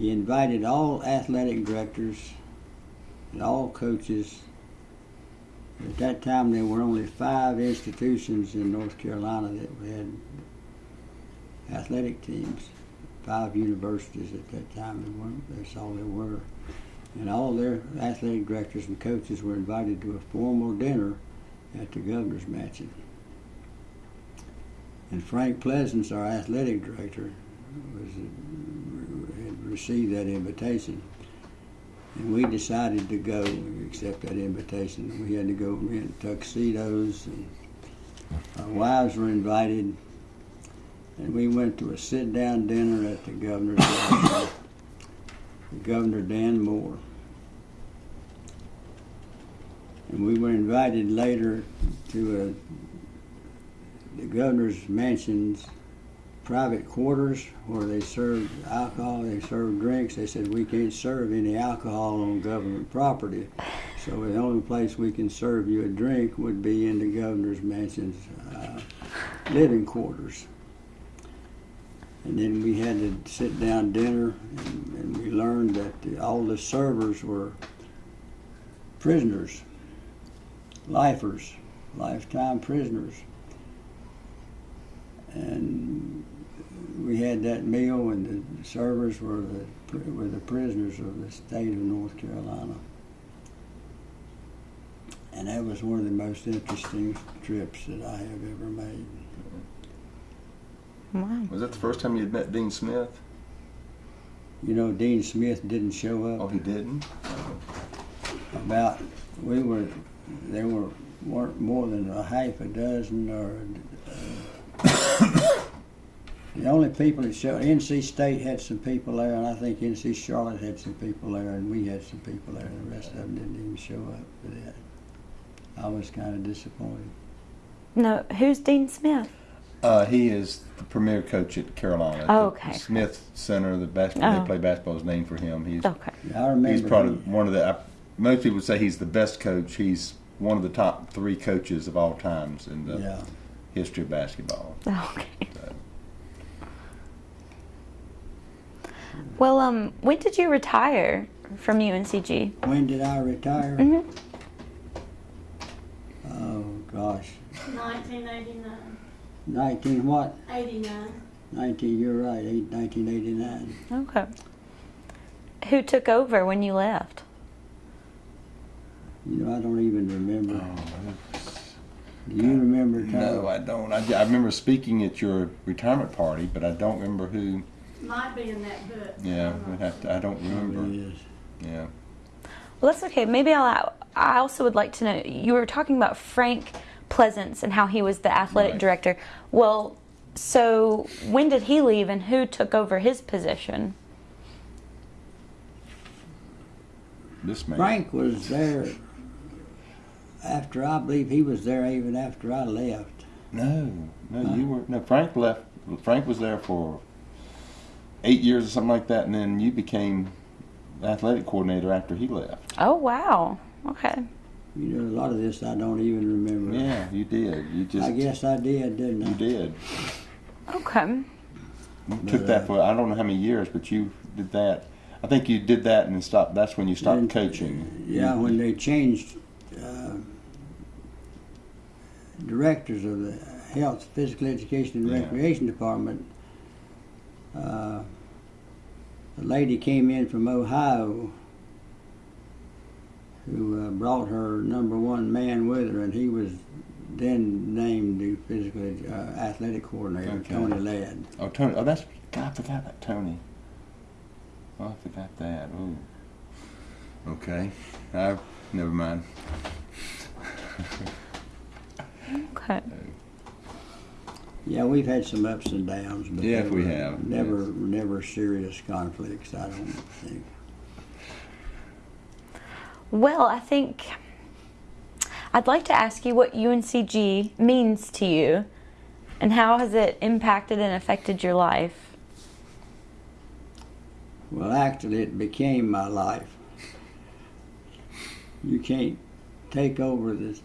[SPEAKER 2] He invited all athletic directors and all coaches. At that time, there were only five institutions in North Carolina that had athletic teams. Five universities at that time. That's all there were. And all their athletic directors and coaches were invited to a formal dinner at the governor's mansion. And Frank Pleasance, our athletic director, was received that invitation, and we decided to go accept that invitation. We had to go rent tuxedos, and our wives were invited, and we went to a sit-down dinner at the governor's mansion, Governor Dan Moore. And we were invited later to a the governor's mansion's private quarters where they served alcohol, they served drinks. They said we can't serve any alcohol on government property. So the only place we can serve you a drink would be in the governor's mansion's uh, living quarters. And then we had to sit down dinner, and, and we learned that the, all the servers were prisoners, lifers, lifetime prisoners and we had that meal, and the servers were the were the prisoners of the state of North Carolina, and that was one of the most interesting trips that I have ever made.
[SPEAKER 1] Wow.
[SPEAKER 4] Was that the first time you'd met Dean Smith?
[SPEAKER 2] You know, Dean Smith didn't show up.
[SPEAKER 4] Oh, he didn't.
[SPEAKER 2] About we were there were weren't more than a half a dozen or. Uh, The only people that showed, NC State had some people there, and I think NC Charlotte had some people there, and we had some people there. And the rest of them didn't even show up for that. I was kind of disappointed.
[SPEAKER 1] No, who's Dean Smith?
[SPEAKER 4] Uh, he is the premier coach at Carolina.
[SPEAKER 1] Oh,
[SPEAKER 4] The. Smith Center, the basketball,
[SPEAKER 1] Oh.
[SPEAKER 4] they play basketball is named for him. He's
[SPEAKER 1] Okay.
[SPEAKER 2] I remember.
[SPEAKER 4] he's probably
[SPEAKER 2] he-
[SPEAKER 4] one of the. I, most people would say he's the best coach. He's one of the top three coaches of all times in the
[SPEAKER 2] Yeah.
[SPEAKER 4] history of basketball.
[SPEAKER 1] Okay. Well, um, when did you retire from UNCG?
[SPEAKER 2] When did I retire?
[SPEAKER 1] Mm hmm
[SPEAKER 2] Oh gosh,
[SPEAKER 3] Nineteen eighty-nine,
[SPEAKER 2] nineteen what?
[SPEAKER 3] eighty-nine.
[SPEAKER 2] Nineteen. You're right. 1989.
[SPEAKER 1] Okay. Who took over when you left?
[SPEAKER 2] You know, I don't even remember. Do you remember? Tom?
[SPEAKER 4] No, I don't. I, I remember speaking at your retirement party, but I don't remember who.
[SPEAKER 3] Might be in that book.
[SPEAKER 4] Yeah,
[SPEAKER 3] I'm
[SPEAKER 4] we'd have to, I don't remember. Yeah.
[SPEAKER 1] Well, that's okay. Maybe I'll. I also would like to know. You were talking about Frank Pleasance and how he was the athletic
[SPEAKER 4] Right.
[SPEAKER 1] director. Well, so when did he leave, and who took over his position?
[SPEAKER 4] This man.
[SPEAKER 2] Frank was there after I believe he was there even after I left.
[SPEAKER 4] No, no, you were. No, Frank left. Frank was there for eight years or something like that, and then you became athletic coordinator after he left.
[SPEAKER 1] Oh wow. Okay.
[SPEAKER 2] You know, a lot of this I don't even remember.
[SPEAKER 4] Yeah, you did. You just.
[SPEAKER 2] I guess I did, didn't I?
[SPEAKER 4] you did.
[SPEAKER 1] Okay.
[SPEAKER 4] You took that for I don't know how many years, but you did that. I think you did that and then stopped. That's when you stopped
[SPEAKER 2] And-
[SPEAKER 4] coaching.
[SPEAKER 2] Yeah, when they changed uh, directors of the health, physical education, and
[SPEAKER 4] Yeah.
[SPEAKER 2] recreation department, uh, a lady came in from Ohio who uh, brought her number one man with her, and he was then named the physical uh, athletic coordinator,
[SPEAKER 4] Okay.
[SPEAKER 2] Tony Ladd.
[SPEAKER 4] Oh, Tony. Oh, that's. God, I forgot about Tony. Oh, I forgot that. Ooh. Okay. I, never mind.
[SPEAKER 1] Okay.
[SPEAKER 2] Yeah, we've had some ups and downs, but
[SPEAKER 4] Yes,
[SPEAKER 2] they
[SPEAKER 4] we have,
[SPEAKER 2] Never,
[SPEAKER 4] yes.
[SPEAKER 2] never serious conflicts. I don't think.
[SPEAKER 1] Well, I think I'd like to ask you what UNCG means to you, and how has it impacted and affected your life?
[SPEAKER 2] Well, actually, it became my life. You can't take over the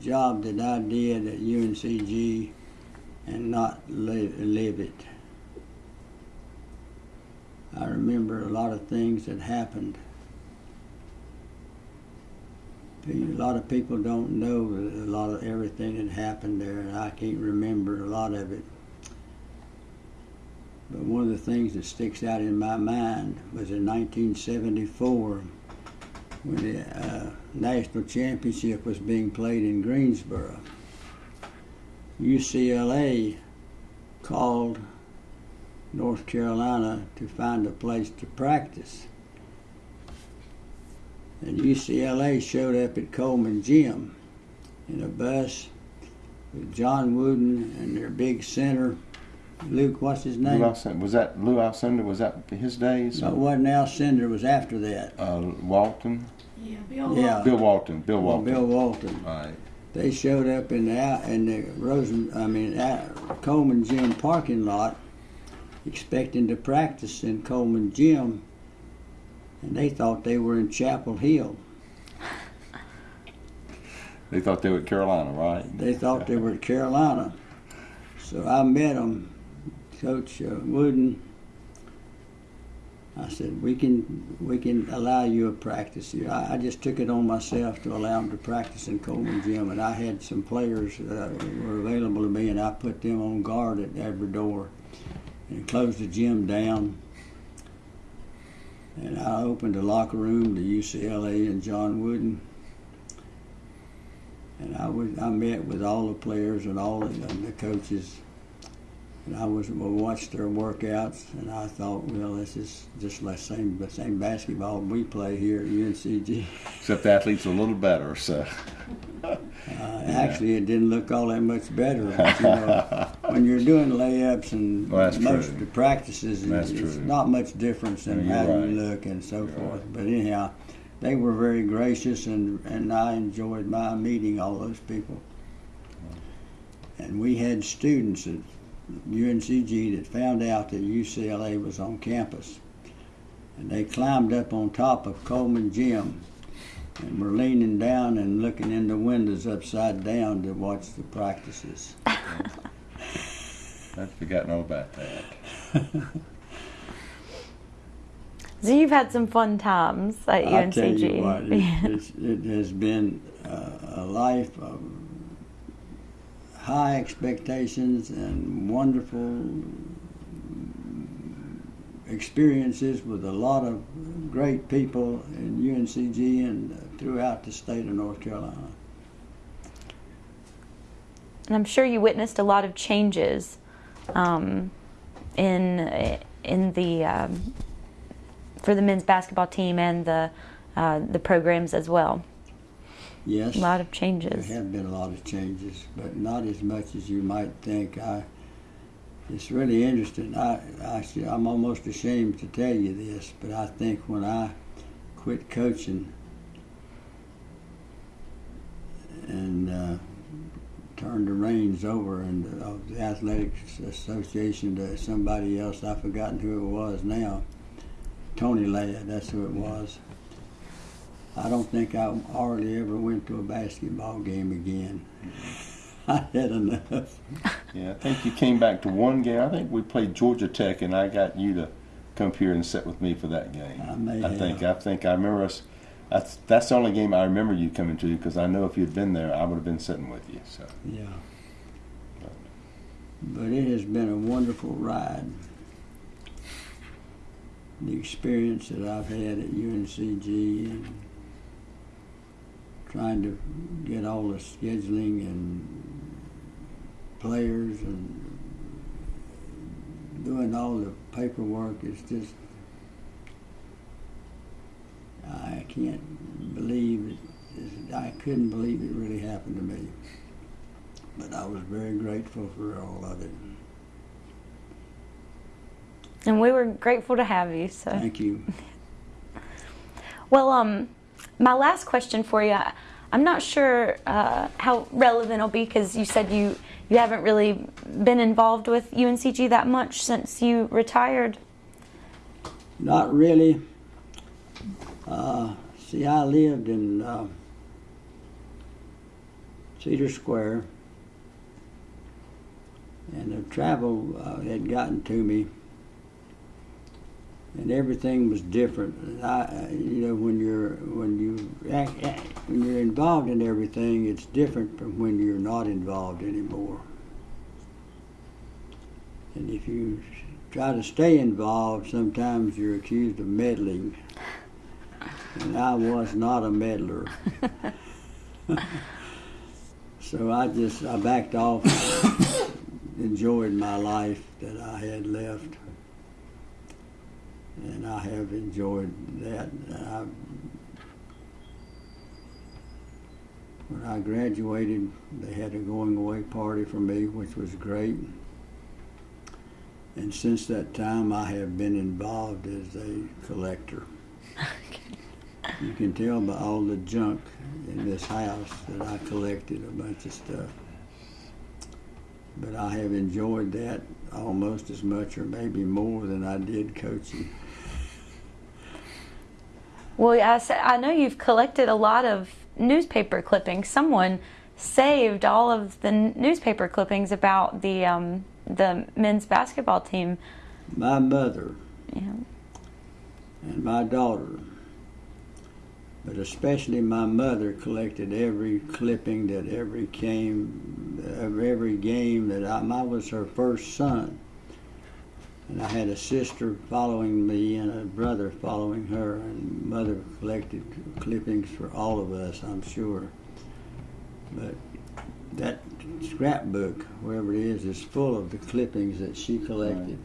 [SPEAKER 2] job that I did at UNCG and not live, live it. I remember a lot of things that happened. A lot of people don't know a lot of everything that happened there, and I can't remember a lot of it. But one of the things that sticks out in my mind was in 1974 when the uh, national championship was being played in Greensboro. UCLA called North Carolina to find a place to practice. And UCLA showed up at Coleman Gym in a bus with John Wooden and their big center, Luke, what's his
[SPEAKER 4] Lou
[SPEAKER 2] name?
[SPEAKER 4] Alcindor, was that Lou Alcindor? Was that his days?
[SPEAKER 2] No, it wasn't Alcindor, was after that.
[SPEAKER 4] Uh, Walton,
[SPEAKER 3] Yeah, Bill.
[SPEAKER 2] Yeah.
[SPEAKER 3] Walton.
[SPEAKER 4] Bill Walton, Bill
[SPEAKER 2] Well,
[SPEAKER 4] Walton.
[SPEAKER 2] Bill Walton.
[SPEAKER 4] All right.
[SPEAKER 2] They showed up in the out in the Rosen, I mean at Coleman Gym parking lot, expecting to practice in Coleman Gym, and they thought they were in Chapel Hill.
[SPEAKER 4] They thought they were Carolina, right?
[SPEAKER 2] They thought they were Carolina. So I met them, Coach uh, Wooden. I said, "We can, we can allow you a practice here." I, I just took it on myself to allow them to practice in Coleman Gym, and I had some players that uh, were available to me, and I put them on guard at every door, and closed the gym down. And I opened the locker room to UCLA and John Wooden. And I was I met with all the players and all the, the coaches, and I was I watched their workouts, and I thought, well, this is just like same the same basketball we play here at UNCG.
[SPEAKER 4] Except the athletes a little better, so.
[SPEAKER 2] Uh, Actually, it didn't look all that much better. But, you know, when you're doing layups and
[SPEAKER 4] Well,
[SPEAKER 2] most
[SPEAKER 4] true.
[SPEAKER 2] of the practices,
[SPEAKER 4] That's
[SPEAKER 2] it's not much difference in how
[SPEAKER 4] right.
[SPEAKER 2] you look and so
[SPEAKER 4] You're
[SPEAKER 2] forth.
[SPEAKER 4] right.
[SPEAKER 2] But anyhow, they were very gracious, and, and I enjoyed my meeting all those people. And we had students at UNCG that found out that UCLA was on campus. And they climbed up on top of Coleman Gym and were leaning down and looking in the windows upside down to watch the practices.
[SPEAKER 4] I'd forgotten all about that.
[SPEAKER 1] So you've had some fun times at
[SPEAKER 2] I
[SPEAKER 1] UNCG.
[SPEAKER 2] tell you what, it, it's, it has been uh, a life of high expectations and wonderful experiences with a lot of great people in UNCG and throughout the state of North Carolina.
[SPEAKER 1] And I'm sure you witnessed a lot of changes um, in in the um, for the men's basketball team and the uh, the programs as well.
[SPEAKER 2] Yes,
[SPEAKER 1] A lot of changes.
[SPEAKER 2] there have been a lot of changes, but not as much as you might think. I, it's really interesting. I, I, I'm almost ashamed to tell you this, but I think when I quit coaching and uh, turned the reins over and of the athletics association to somebody else, I've forgotten who it was now. Tony Ladd, that's who it was. I don't think I hardly ever went to a basketball game again. I had enough.
[SPEAKER 4] Yeah, I think you came back to one game. I think we played Georgia Tech, and I got you to come here and sit with me for that game.
[SPEAKER 2] I may
[SPEAKER 4] I think. I think I remember us. That's that's the only game I remember you coming to because I know if you'd been there, I would have been sitting with you. So
[SPEAKER 2] Yeah. But it has been a wonderful ride. The experience that I've had at UNCG and trying to get all the scheduling and players and doing all the paperwork is just I can't believe it. I couldn't believe it really happened to me but I was very grateful for all of it.
[SPEAKER 1] And we were grateful to have you. So
[SPEAKER 2] Thank you.
[SPEAKER 1] Well, um, my last question for you, I'm not sure uh, how relevant it'll be because you said you you haven't really been involved with UNCG that much since you retired.
[SPEAKER 2] Not really. Uh, see, I lived in uh, Cedar Square, and the travel uh, had gotten to me, and everything was different. I, you know, when you're when you act, when you're involved in everything, it's different from when you're not involved anymore. And if you try to stay involved, sometimes you're accused of meddling. And I was not a meddler. so I just I backed off, enjoyed my life that I had left, and I have enjoyed that. I, when I graduated, they had a going away party for me, which was great. And since that time, I have been involved as a collector. You can tell by all the junk in this house that I collected a bunch of stuff. But I have enjoyed that almost as much or maybe more than I did coaching.
[SPEAKER 1] Well, I, said, I know you've collected a lot of newspaper clippings. Someone saved all of the n- newspaper clippings about the um, the men's basketball team.
[SPEAKER 2] My mother
[SPEAKER 1] Yeah.
[SPEAKER 2] and my daughter, but especially my mother, collected every clipping that every came of every game that I, I was her first son, and I had a sister following me and a brother following her, and mother collected clippings for all of us, I'm sure. But that scrapbook, wherever it is, is full of the clippings that she collected.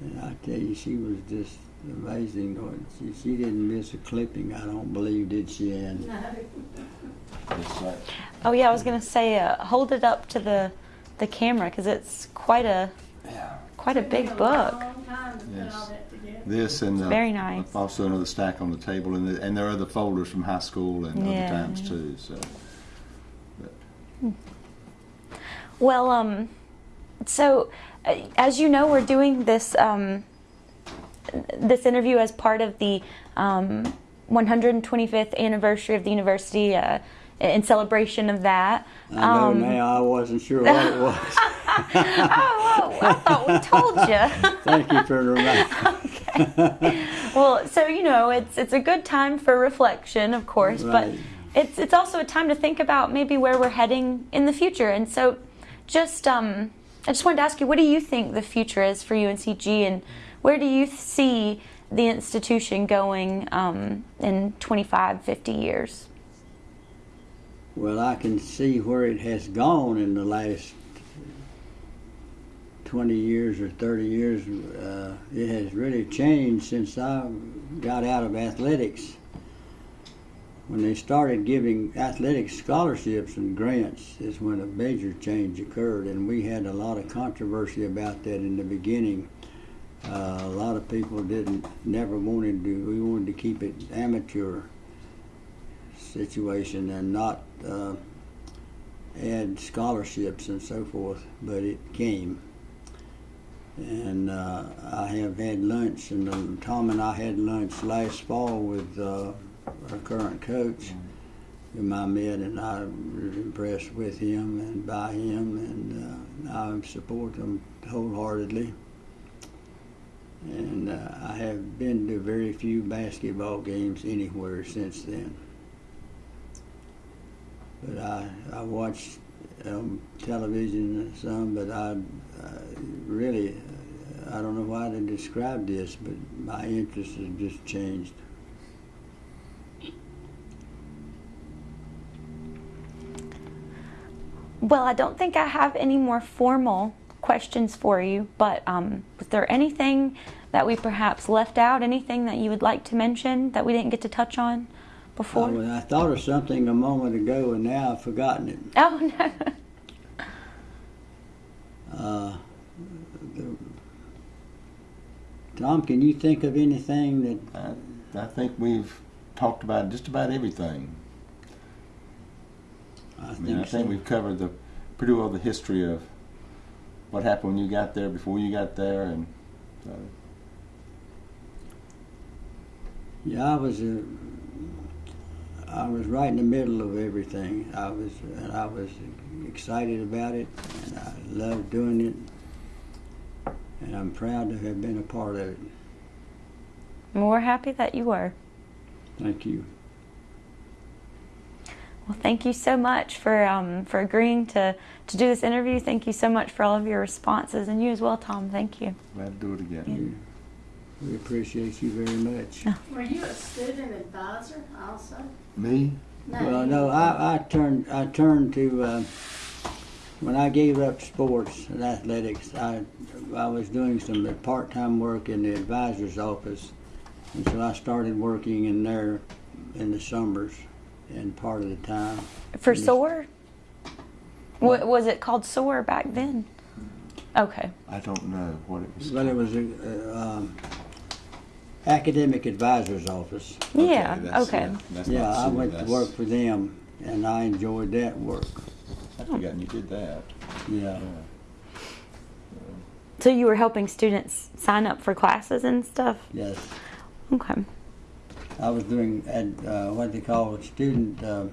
[SPEAKER 2] And I tell you, she was just amazing. She, she didn't miss a clipping, I don't believe, did she, Ann?
[SPEAKER 3] No.
[SPEAKER 1] Oh yeah, I was gonna say uh, hold it up to the the camera because it's quite a
[SPEAKER 4] yeah.
[SPEAKER 1] quite a big book.
[SPEAKER 3] long time to put
[SPEAKER 4] Yes.
[SPEAKER 3] all that together.
[SPEAKER 4] This and uh,
[SPEAKER 1] Very nice.
[SPEAKER 4] Also another stack on the table, and the, and there are other folders from high school and
[SPEAKER 1] Yeah.
[SPEAKER 4] other times too. So, but
[SPEAKER 1] Well, um, so uh, as you know, we're doing this um, this interview as part of the um, 125th anniversary of the university. Uh, in celebration of that.
[SPEAKER 2] I know
[SPEAKER 1] Um,
[SPEAKER 2] now. I wasn't sure what it was.
[SPEAKER 1] oh, I thought we told you.
[SPEAKER 2] Thank you for reminding.
[SPEAKER 1] Well, so you know, it's it's a good time for reflection, of course, but it's it's also a time to think about maybe where we're heading in the future. And so, just um, I just wanted to ask you, what do you think the future is for UNCG, and where do you see the institution going um, in 25, 50 years?
[SPEAKER 2] Well, I can see where it has gone in the last 20 years or 30 years. Uh, it has really changed since I got out of athletics. When they started giving athletic scholarships and grants is when a major change occurred, and we had a lot of controversy about that in the beginning. Uh, a lot of people didn't, never wanted to, we wanted to keep it amateur situation and not uh, add scholarships and so forth, but it came. And uh, I have had lunch, and um, Tom and I had lunch last fall with uh, our current coach, whom I met, and I was impressed with him and by him, and uh, I support him wholeheartedly. And uh, I have been to very few basketball games anywhere since then. But I, I watched um, television some, but I, I really, I don't know why to describe this, but my interest has just changed.
[SPEAKER 1] Well, I don't think I have any more formal questions for you, but um, was there anything that we perhaps left out? Anything that you would like to mention that we didn't get to touch on before?
[SPEAKER 2] Uh, I thought of something a moment ago, and now I've forgotten it.
[SPEAKER 1] oh no.
[SPEAKER 2] Uh, the, Tom, can you think of anything that
[SPEAKER 4] I, I think we've talked about just about everything.
[SPEAKER 2] I
[SPEAKER 4] I
[SPEAKER 2] think,
[SPEAKER 4] mean, I
[SPEAKER 2] so?
[SPEAKER 4] think we've covered the pretty well the history of what happened when you got there, before you got there, and uh,
[SPEAKER 2] Yeah, I was uh, I was right in the middle of everything. I was and I was excited about it, and I loved doing it, and I'm proud to have been a part of it.
[SPEAKER 1] We're happy that you were.
[SPEAKER 2] Thank you.
[SPEAKER 1] Well, thank you so much for um, for agreeing to to do this interview. Thank you so much for all of your responses, and you as well, Tom. Thank you.
[SPEAKER 4] glad to do it again.
[SPEAKER 2] We appreciate you very much.
[SPEAKER 3] Were you a student advisor also?
[SPEAKER 4] Me?
[SPEAKER 2] Well, no, I, I turned I turned to uh, when I gave up sports and athletics. I I was doing some part time work in the advisor's office, and so I started working in there in the summers and part of the time.
[SPEAKER 1] For
[SPEAKER 2] Yes.
[SPEAKER 1] SOAR? Wa- was it called SOAR back then? Okay.
[SPEAKER 4] I don't know what it was.
[SPEAKER 2] But it was a, uh, um, academic advisor's office.
[SPEAKER 1] Yeah,
[SPEAKER 4] that's-
[SPEAKER 1] okay.
[SPEAKER 4] that's
[SPEAKER 2] Yeah, I
[SPEAKER 4] senior,
[SPEAKER 2] went to
[SPEAKER 4] that's-
[SPEAKER 2] work for them, and I enjoyed that work.
[SPEAKER 4] I'd forgotten you did that.
[SPEAKER 2] Yeah.
[SPEAKER 4] Yeah.
[SPEAKER 1] So you were helping students sign up for classes and stuff?
[SPEAKER 2] Yes.
[SPEAKER 1] Okay.
[SPEAKER 2] I was doing at uh, what they call a student. Uh,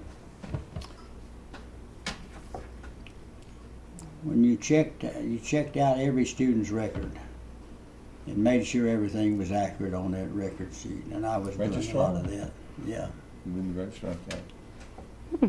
[SPEAKER 2] when you checked, you checked out every student's record and made sure everything was accurate on that record sheet, and I was doing a
[SPEAKER 4] Registrar?
[SPEAKER 2] lot of that. Yeah.
[SPEAKER 4] You wouldn't register okay. Hmm.